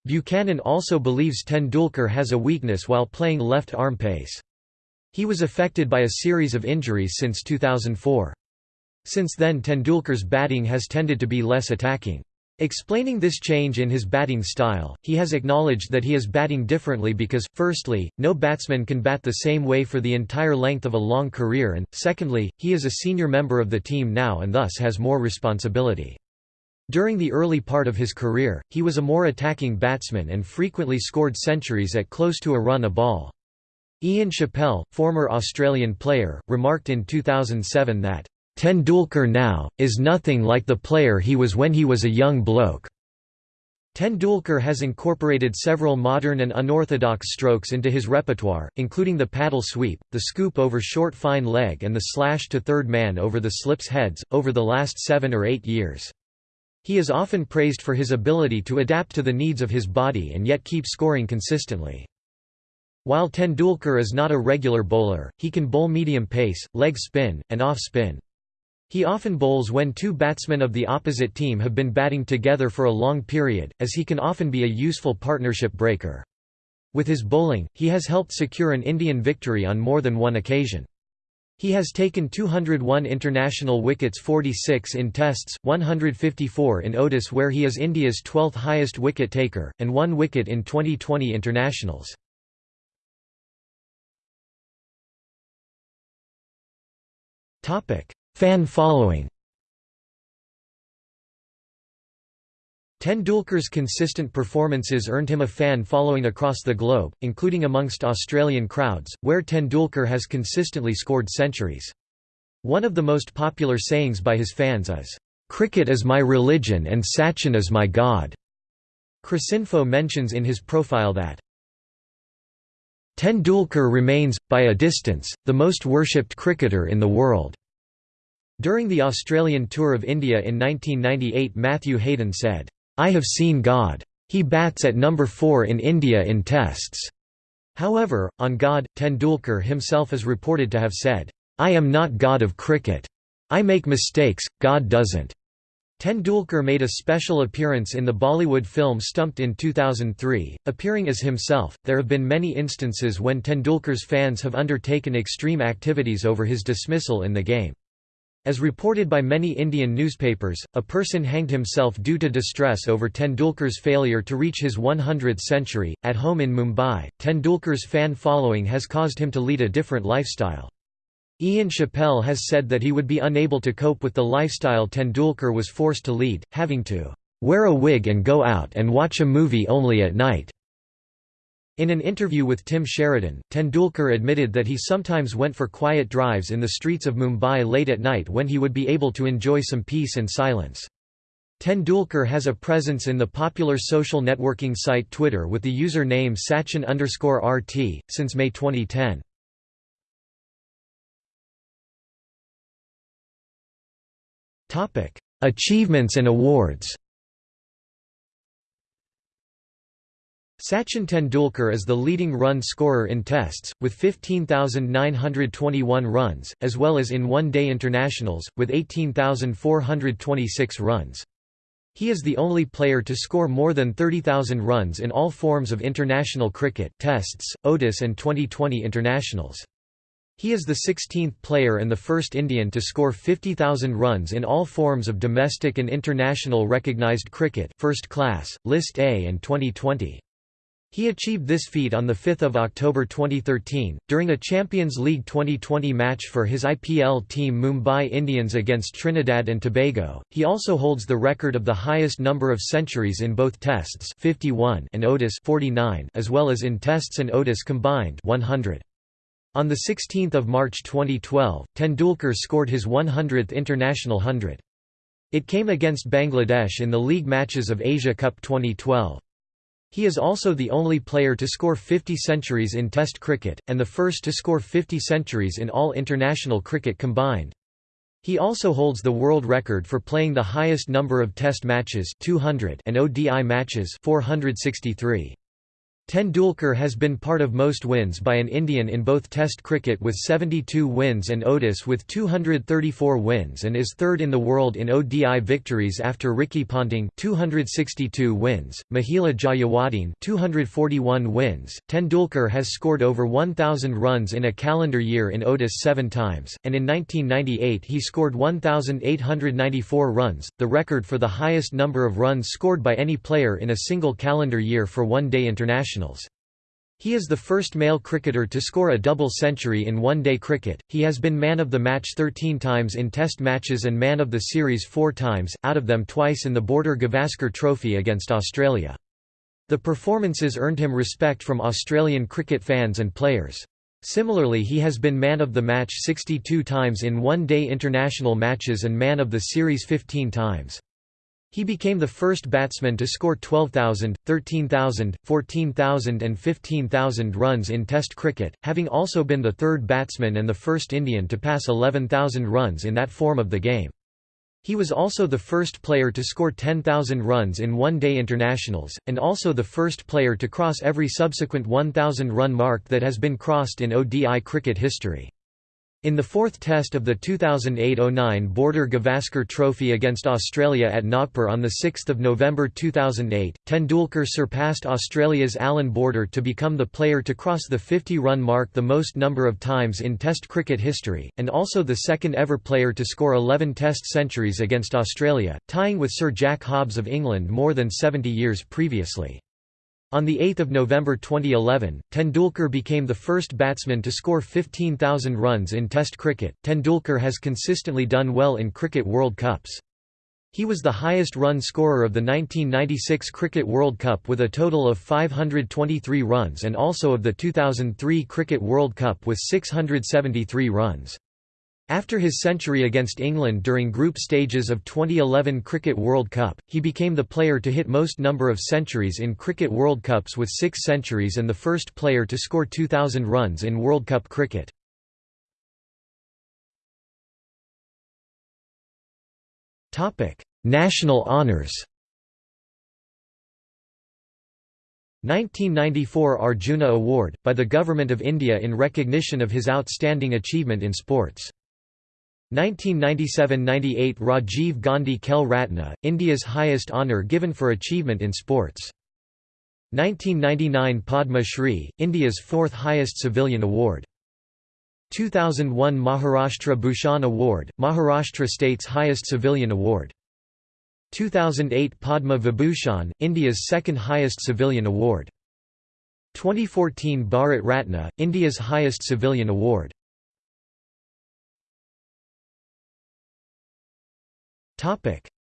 Buchanan also believes Tendulkar has a weakness while playing left-arm pace. He was affected by a series of injuries since 2004. Since then Tendulkar's batting has tended to be less attacking. Explaining this change in his batting style, he has acknowledged that he is batting differently because, firstly, no batsman can bat the same way for the entire length of a long career and, secondly, he is a senior member of the team now and thus has more responsibility. During the early part of his career, he was a more attacking batsman and frequently scored centuries at close to a run a ball. Ian Chappell, former Australian player, remarked in 2007 that Tendulkar now, is nothing like the player he was when he was a young bloke. Tendulkar has incorporated several modern and unorthodox strokes into his repertoire, including the paddle sweep, the scoop over short fine leg and the slash to third man over the slips heads, over the last seven or eight years. He is often praised for his ability to adapt to the needs of his body and yet keep scoring consistently. While Tendulkar is not a regular bowler, he can bowl medium pace, leg spin, and off spin. He often bowls when two batsmen of the opposite team have been batting together for a long period, as he can often be a useful partnership breaker. With his bowling, he has helped secure an Indian victory on more than one occasion. He has taken 201 international wickets 46 in tests, 154 in ODIs where he is India's 12th highest wicket taker, and one wicket in Twenty20 internationals. Fan following Tendulkar's consistent performances earned him a fan following across the globe, including amongst Australian crowds, where Tendulkar has consistently scored centuries. One of the most popular sayings by his fans is, "'Cricket is my religion and Sachin is my god'". Cricinfo mentions in his profile that, Tendulkar remains, by a distance, the most worshipped cricketer in the world. During the Australian tour of India in 1998 Matthew Hayden said, I have seen God. He bats at number 4 in India in tests. However, on God, Tendulkar himself is reported to have said, I am not God of cricket. I make mistakes, God doesn't. Tendulkar made a special appearance in the Bollywood film Stumped in 2003, appearing as himself. There have been many instances when Tendulkar's fans have undertaken extreme activities over his dismissal in the game. As reported by many Indian newspapers, a person hanged himself due to distress over Tendulkar's failure to reach his 100th century. At home in Mumbai, Tendulkar's fan following has caused him to lead a different lifestyle. Ian Chappell has said that he would be unable to cope with the lifestyle Tendulkar was forced to lead, having to wear a wig and go out and watch a movie only at night. In an interview with Tim Sheridan, Tendulkar admitted that he sometimes went for quiet drives in the streets of Mumbai late at night when he would be able to enjoy some peace and silence. Tendulkar has a presence in the popular social networking site Twitter with the user name Sachin RT, since May 2010. Topic: Achievements and awards. Sachin Tendulkar is the leading run scorer in tests, with 15,921 runs, as well as in one-day internationals, with 18,426 runs. He is the only player to score more than 30,000 runs in all forms of international cricket tests, ODIs and Twenty20 internationals. He is the 16th player and the first Indian to score 50,000 runs in all forms of domestic and international recognised cricket first class, List A and Twenty20. He achieved this feat on 5 October 2013, during a Champions League Twenty20 match for his IPL team Mumbai Indians against Trinidad and Tobago. He also holds the record of the highest number of centuries in both Tests 51 and ODIs 49 as well as in Tests and ODIs combined 100. On 16 March 2012, Tendulkar scored his 100th international hundred. It came against Bangladesh in the league matches of Asia Cup 2012. He is also the only player to score 50 centuries in Test cricket, and the first to score 50 centuries in all international cricket combined. He also holds the world record for playing the highest number of Test matches 200 and ODI matches 463. Tendulkar has been part of most wins by an Indian in both Test cricket with 72 wins and ODIs with 234 wins and is third in the world in ODI victories after Ricky Ponting 262 wins, Mahela Jayawardene 241 wins. Tendulkar has scored over 1000 runs in a calendar year in ODIs 7 times, and in 1998 he scored 1894 runs, the record for the highest number of runs scored by any player in a single calendar year for one-day international internationals. He is the first male cricketer to score a double century in one-day cricket. He has been man of the match 13 times in test matches and man of the series 4 times, out of them twice in the Border Gavaskar Trophy against Australia. The performances earned him respect from Australian cricket fans and players. Similarly he has been man of the match 62 times in one-day international matches and man of the series 15 times. He became the first batsman to score 12,000, 13,000, 14,000 and 15,000 runs in Test cricket, having also been the third batsman and the first Indian to pass 11,000 runs in that form of the game. He was also the first player to score 10,000 runs in one-day internationals, and also the first player to cross every subsequent 1,000-run mark that has been crossed in ODI cricket history. In the fourth test of the 2008–09 Border Gavaskar Trophy against Australia at Nagpur on 6 November 2008, Tendulkar surpassed Australia's Allan Border to become the player to cross the 50-run mark the most number of times in Test cricket history, and also the second ever player to score 11 Test centuries against Australia, tying with Sir Jack Hobbs of England more than 70 years previously. On 8 November 2011, Tendulkar became the first batsman to score 15,000 runs in Test cricket. Tendulkar has consistently done well in Cricket World Cups. He was the highest run scorer of the 1996 Cricket World Cup with a total of 523 runs and also of the 2003 Cricket World Cup with 673 runs. After his century against England during group stages of 2011 Cricket World Cup, he became the player to hit most number of centuries in Cricket World Cups with six centuries and the first player to score 2,000 runs in World Cup cricket. National honours 1994 Arjuna Award, by the Government of India in recognition of his outstanding achievement in sports. 1997–98 Rajiv Gandhi Khel Ratna, India's highest honour given for achievement in sports. 1999 Padma Shri, India's fourth highest civilian award. 2001 Maharashtra Bhushan Award, Maharashtra state's highest civilian award. 2008 Padma Vibhushan, India's second highest civilian award. 2014 Bharat Ratna, India's highest civilian award.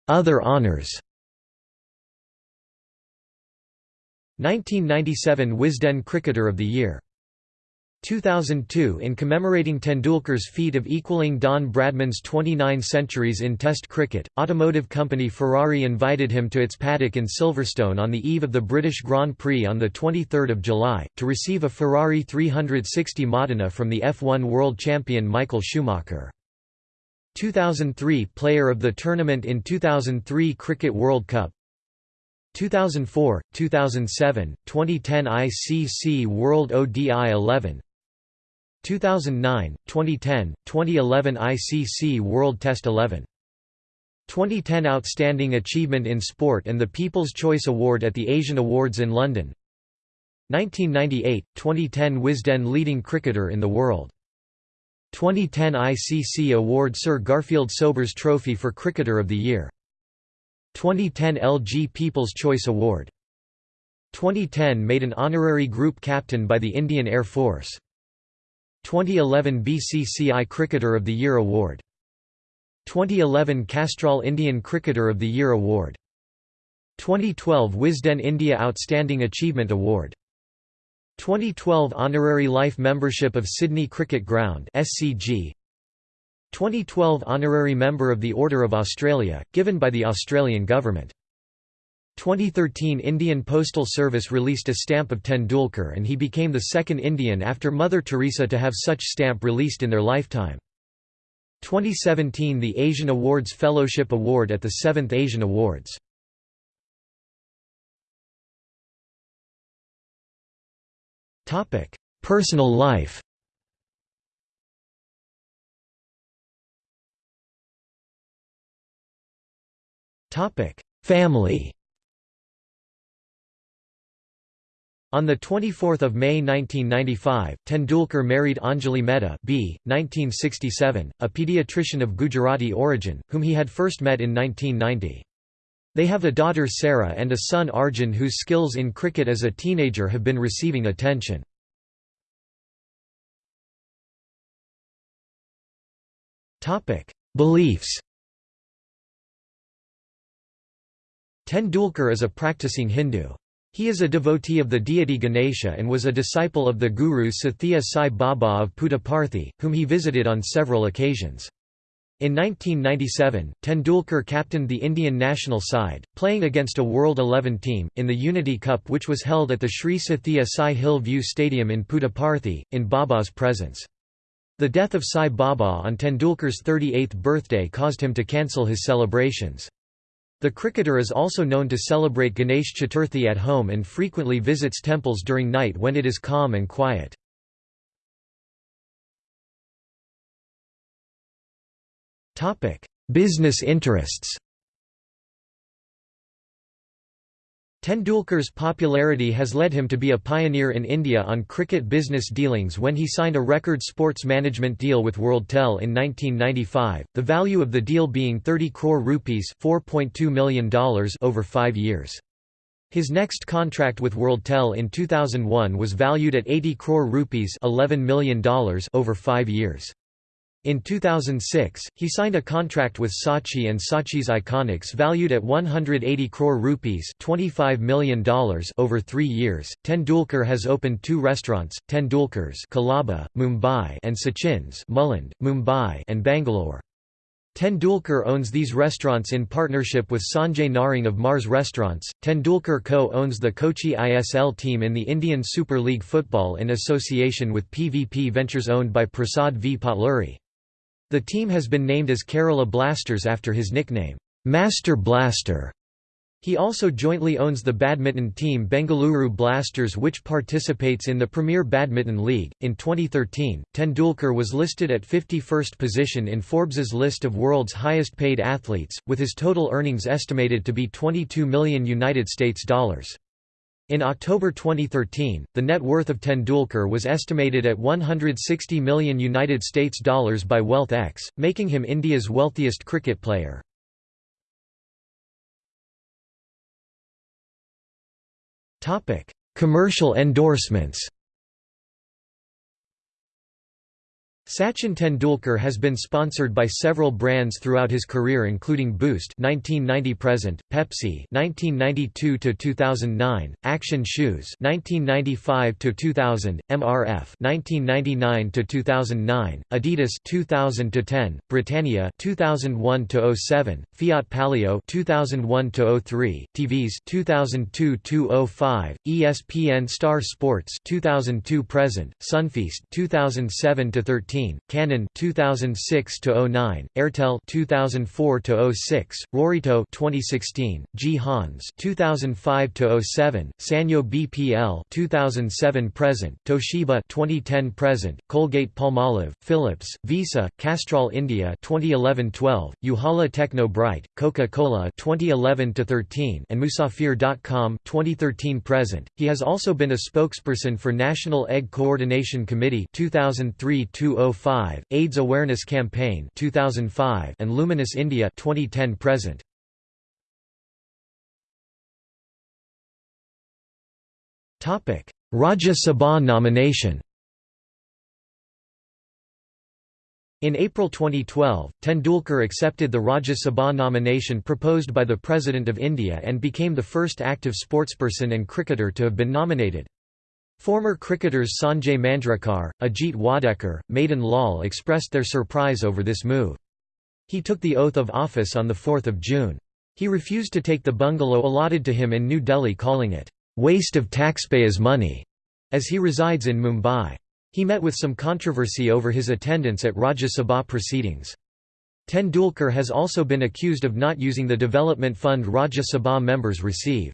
Other honours 1997 Wisden Cricketer of the Year. 2002 In commemorating Tendulkar's feat of equaling Don Bradman's 29 centuries in Test cricket, automotive company Ferrari invited him to its paddock in Silverstone on the eve of the British Grand Prix on 23 July, to receive a Ferrari 360 Modena from the F1 world champion Michael Schumacher. 2003 Player of the Tournament in 2003 Cricket World Cup. 2004, 2007, 2010 ICC World ODI 11 2009, 2010, 2011 ICC World Test 11 2010 Outstanding Achievement in Sport and the People's Choice Award at the Asian Awards in London. 1998, 2010 Wisden Leading Cricketer in the World 2010 ICC Award Sir Garfield Sobers Trophy for Cricketer of the Year. 2010 LG People's Choice Award. 2010 made an honorary group captain by the Indian Air Force. 2011 BCCI Cricketer of the Year Award. 2011 Castrol Indian Cricketer of the Year Award. 2012 Wisden India Outstanding Achievement Award 2012 Honorary Life Membership of Sydney Cricket Ground SCG 2012 Honorary Member of the Order of Australia, given by the Australian Government 2013 Indian Postal Service released a stamp of Tendulkar and he became the second Indian after Mother Teresa to have such stamp released in their lifetime. 2017 The Asian Awards Fellowship Award at the 7th Asian Awards. Personal life Family On 24 May 1995, Tendulkar married Anjali Mehta B. 1967, a pediatrician of Gujarati origin, whom he had first met in 1990. They have a daughter Sarah and a son Arjun whose skills in cricket as a teenager have been receiving attention. Beliefs Tendulkar is a practicing Hindu. He is a devotee of the deity Ganesha and was a disciple of the Guru Sathya Sai Baba of Puttaparthi, whom he visited on several occasions. In 1997, Tendulkar captained the Indian national side, playing against a World 11 team, in the Unity Cup which was held at the Sri Sathya Sai Hill View Stadium in Puttaparthi, in Baba's presence. The death of Sai Baba on Tendulkar's 38th birthday caused him to cancel his celebrations. The cricketer is also known to celebrate Ganesh Chaturthi at home and frequently visits temples during night when it is calm and quiet. Business interests Tendulkar's popularity has led him to be a pioneer in India on cricket business dealings when he signed a record sports management deal with WorldTel in 1995, the value of the deal being 30 crore rupees $4.2 million over five years. His next contract with WorldTel in 2001 was valued at 80 crore rupees $11 million over five years. In 2006, he signed a contract with Saatchi and Saatchi's Iconics valued at 180 crore rupees $25 million over three years. Tendulkar has opened two restaurants, Tendulkar's Colaba, Mumbai and Sachin's Mulund, Mumbai and Bangalore. Tendulkar owns these restaurants in partnership with Sanjay Narang of Mars Restaurants. Tendulkar Co. owns the Kochi ISL team in the Indian Super League Football in association with PVP Ventures owned by Prasad V. Potluri. The team has been named as Kerala Blasters after his nickname, Master Blaster. He also jointly owns the badminton team Bengaluru Blasters, which participates in the Premier Badminton League. In 2013, Tendulkar was listed at 51st position in Forbes's list of world's highest paid athletes, with his total earnings estimated to be 22 million United States dollars. In October 2013, the net worth of Tendulkar was estimated at 160 million United States dollars by WealthX, making him India's wealthiest cricket player. Commercial endorsements. Sachin Tendulkar has been sponsored by several brands throughout his career including Boost 1990 present, Pepsi 1992 to 2009, Action Shoes 1995 to 2000, MRF 1999 to 2009, Adidas 2000 to 10, Britannia 2001 to 07, Fiat Palio 2001 to 03, TVS 2002 to 05, ESPN Star Sports 2002 present, Sunfeast 2007 to 13 Canon 2006 to 09, Airtel 2004 to 06, Rorito 2016, G Hans 2005 to 07, Sanyo BPL 2007 present, Toshiba 2010 present, Colgate Palmolive, Philips, Visa, Castrol India 2011-12, Ujala Techno Bright, Coca-Cola 2011 to 13, and Musafir.com 2013 present. He has also been a spokesperson for National Egg Coordination Committee 2003 2005, AIDS Awareness Campaign 2005, and Luminous India 2010 present. Topic: Rajya Sabha nomination. In April 2012, Tendulkar accepted the Rajya Sabha nomination proposed by the President of India and became the first active sportsperson and cricketer to have been nominated. Former cricketers Sanjay Manjrekar, Ajit Wadekar, Madan Lal expressed their surprise over this move. He took the oath of office on 4 June. He refused to take the bungalow allotted to him in New Delhi calling it, "...waste of taxpayers' money", as he resides in Mumbai. He met with some controversy over his attendance at Rajya Sabha proceedings. Tendulkar has also been accused of not using the development fund Rajya Sabha members receive.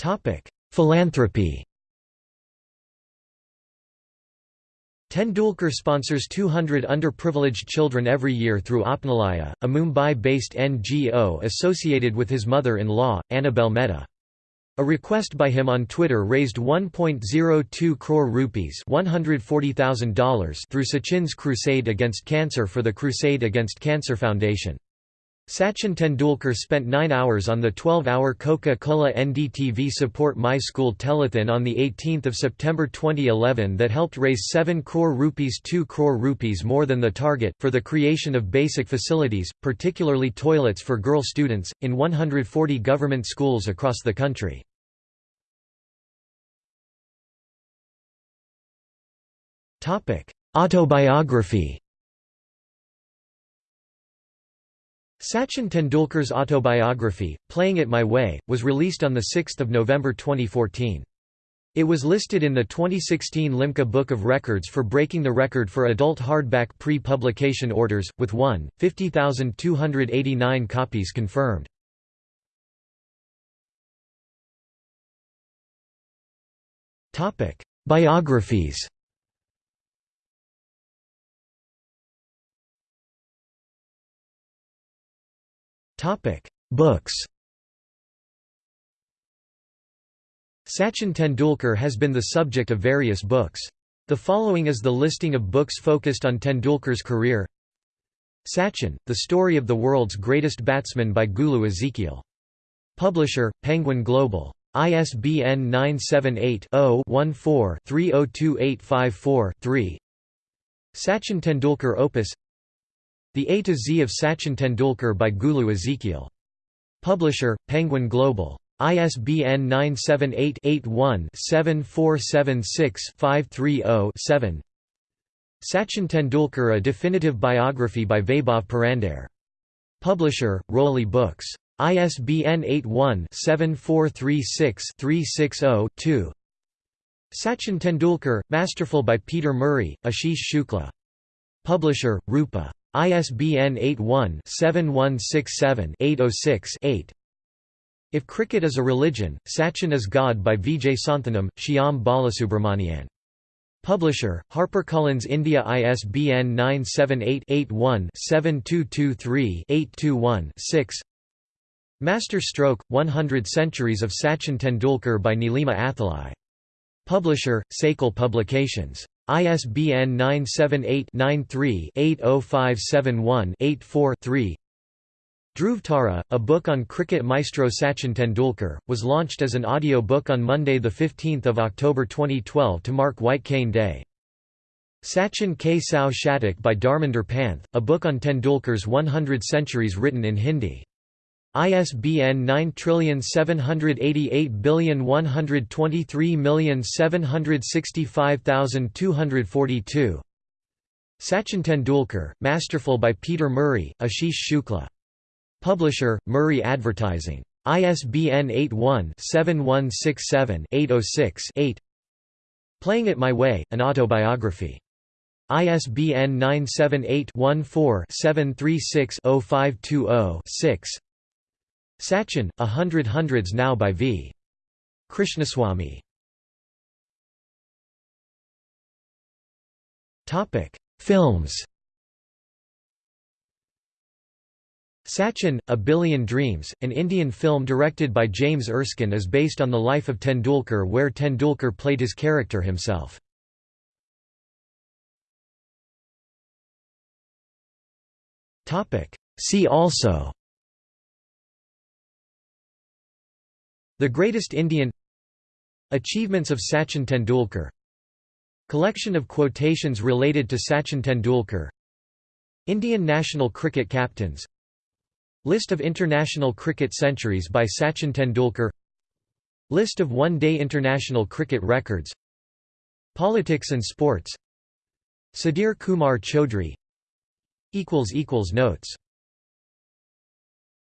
Topic: Philanthropy. Tendulkar sponsors 200 underprivileged children every year through Apnalaya, a Mumbai-based NGO associated with his mother-in-law, Annabel Mehta. A request by him on Twitter raised 1.02 crore rupees $140,000 through Sachin's Crusade Against Cancer for the Crusade Against Cancer Foundation. Sachin Tendulkar spent nine hours on the 12-hour Coca-Cola NDTV Support My School telethon on 18 September 2011 that helped raise 7 crore rupees 2 crore rupees more than the target, for the creation of basic facilities, particularly toilets for girl students, in 140 government schools across the country. Autobiography Sachin Tendulkar's autobiography, Playing It My Way, was released on 6 November 2014. It was listed in the 2016 Limca Book of Records for breaking the record for adult hardback pre-publication orders, with 1, 50,289 copies confirmed. Biographies Topic: Books. Sachin Tendulkar has been the subject of various books. The following is the listing of books focused on Tendulkar's career. Sachin: The Story of the World's Greatest Batsman by Gulu Ezekiel. Publisher: Penguin Global. ISBN 978-0-14-302854-3 Sachin Tendulkar Opus The A to Z of Sachin Tendulkar by Gulu Ezekiel. Publisher, Penguin Global. ISBN 978-81-7476-530-7 Sachin Tendulkar A Definitive Biography by Vaibhav Purandare. Publisher, Roli Books. ISBN 81-7436-360-2 Sachin Tendulkar, Masterful by Peter Murray, Ashish Shukla. Publisher, Rupa. ISBN 81-7167-806-8 If Cricket is a Religion, Sachin is God by Vijay Santhanam, Shyam Balasubramanian. Publisher, HarperCollins India ISBN 978-81-7223-821-6 Master Stroke, 100 Centuries of Sachin Tendulkar by Nilima Athalye. Publisher, Sakal Publications. ISBN 978-93-80571-84-3 Dhruv a book on cricket maestro Sachin Tendulkar, was launched as an audio book on Monday 15 October 2012 to mark White Cane Day. Sachin K. Sao Shatak by Dharminder Panth, a book on Tendulkar's 100 centuries written in Hindi. ISBN 9788123765242 Sachin Tendulkar, Masterful by Peter Murray, Ashish Shukla Publisher, Murray Advertising. ISBN 81-7167-806-8 Playing It My Way, an autobiography. ISBN 978-14-736-0520-6 Sachin, A Hundred Hundreds Now by V. Krishnaswamy. Films Sachin, A Billion Dreams, an Indian film directed by James Erskine is based on the life of Tendulkar where Tendulkar played his character himself. See also The Greatest Indian Achievements of Sachin Tendulkar. Collection of quotations related to Sachin Tendulkar. Indian national cricket captains. List of international cricket centuries by Sachin Tendulkar. List of one-day international cricket records. Politics and sports. Sudhir Kumar Chaudhary. Notes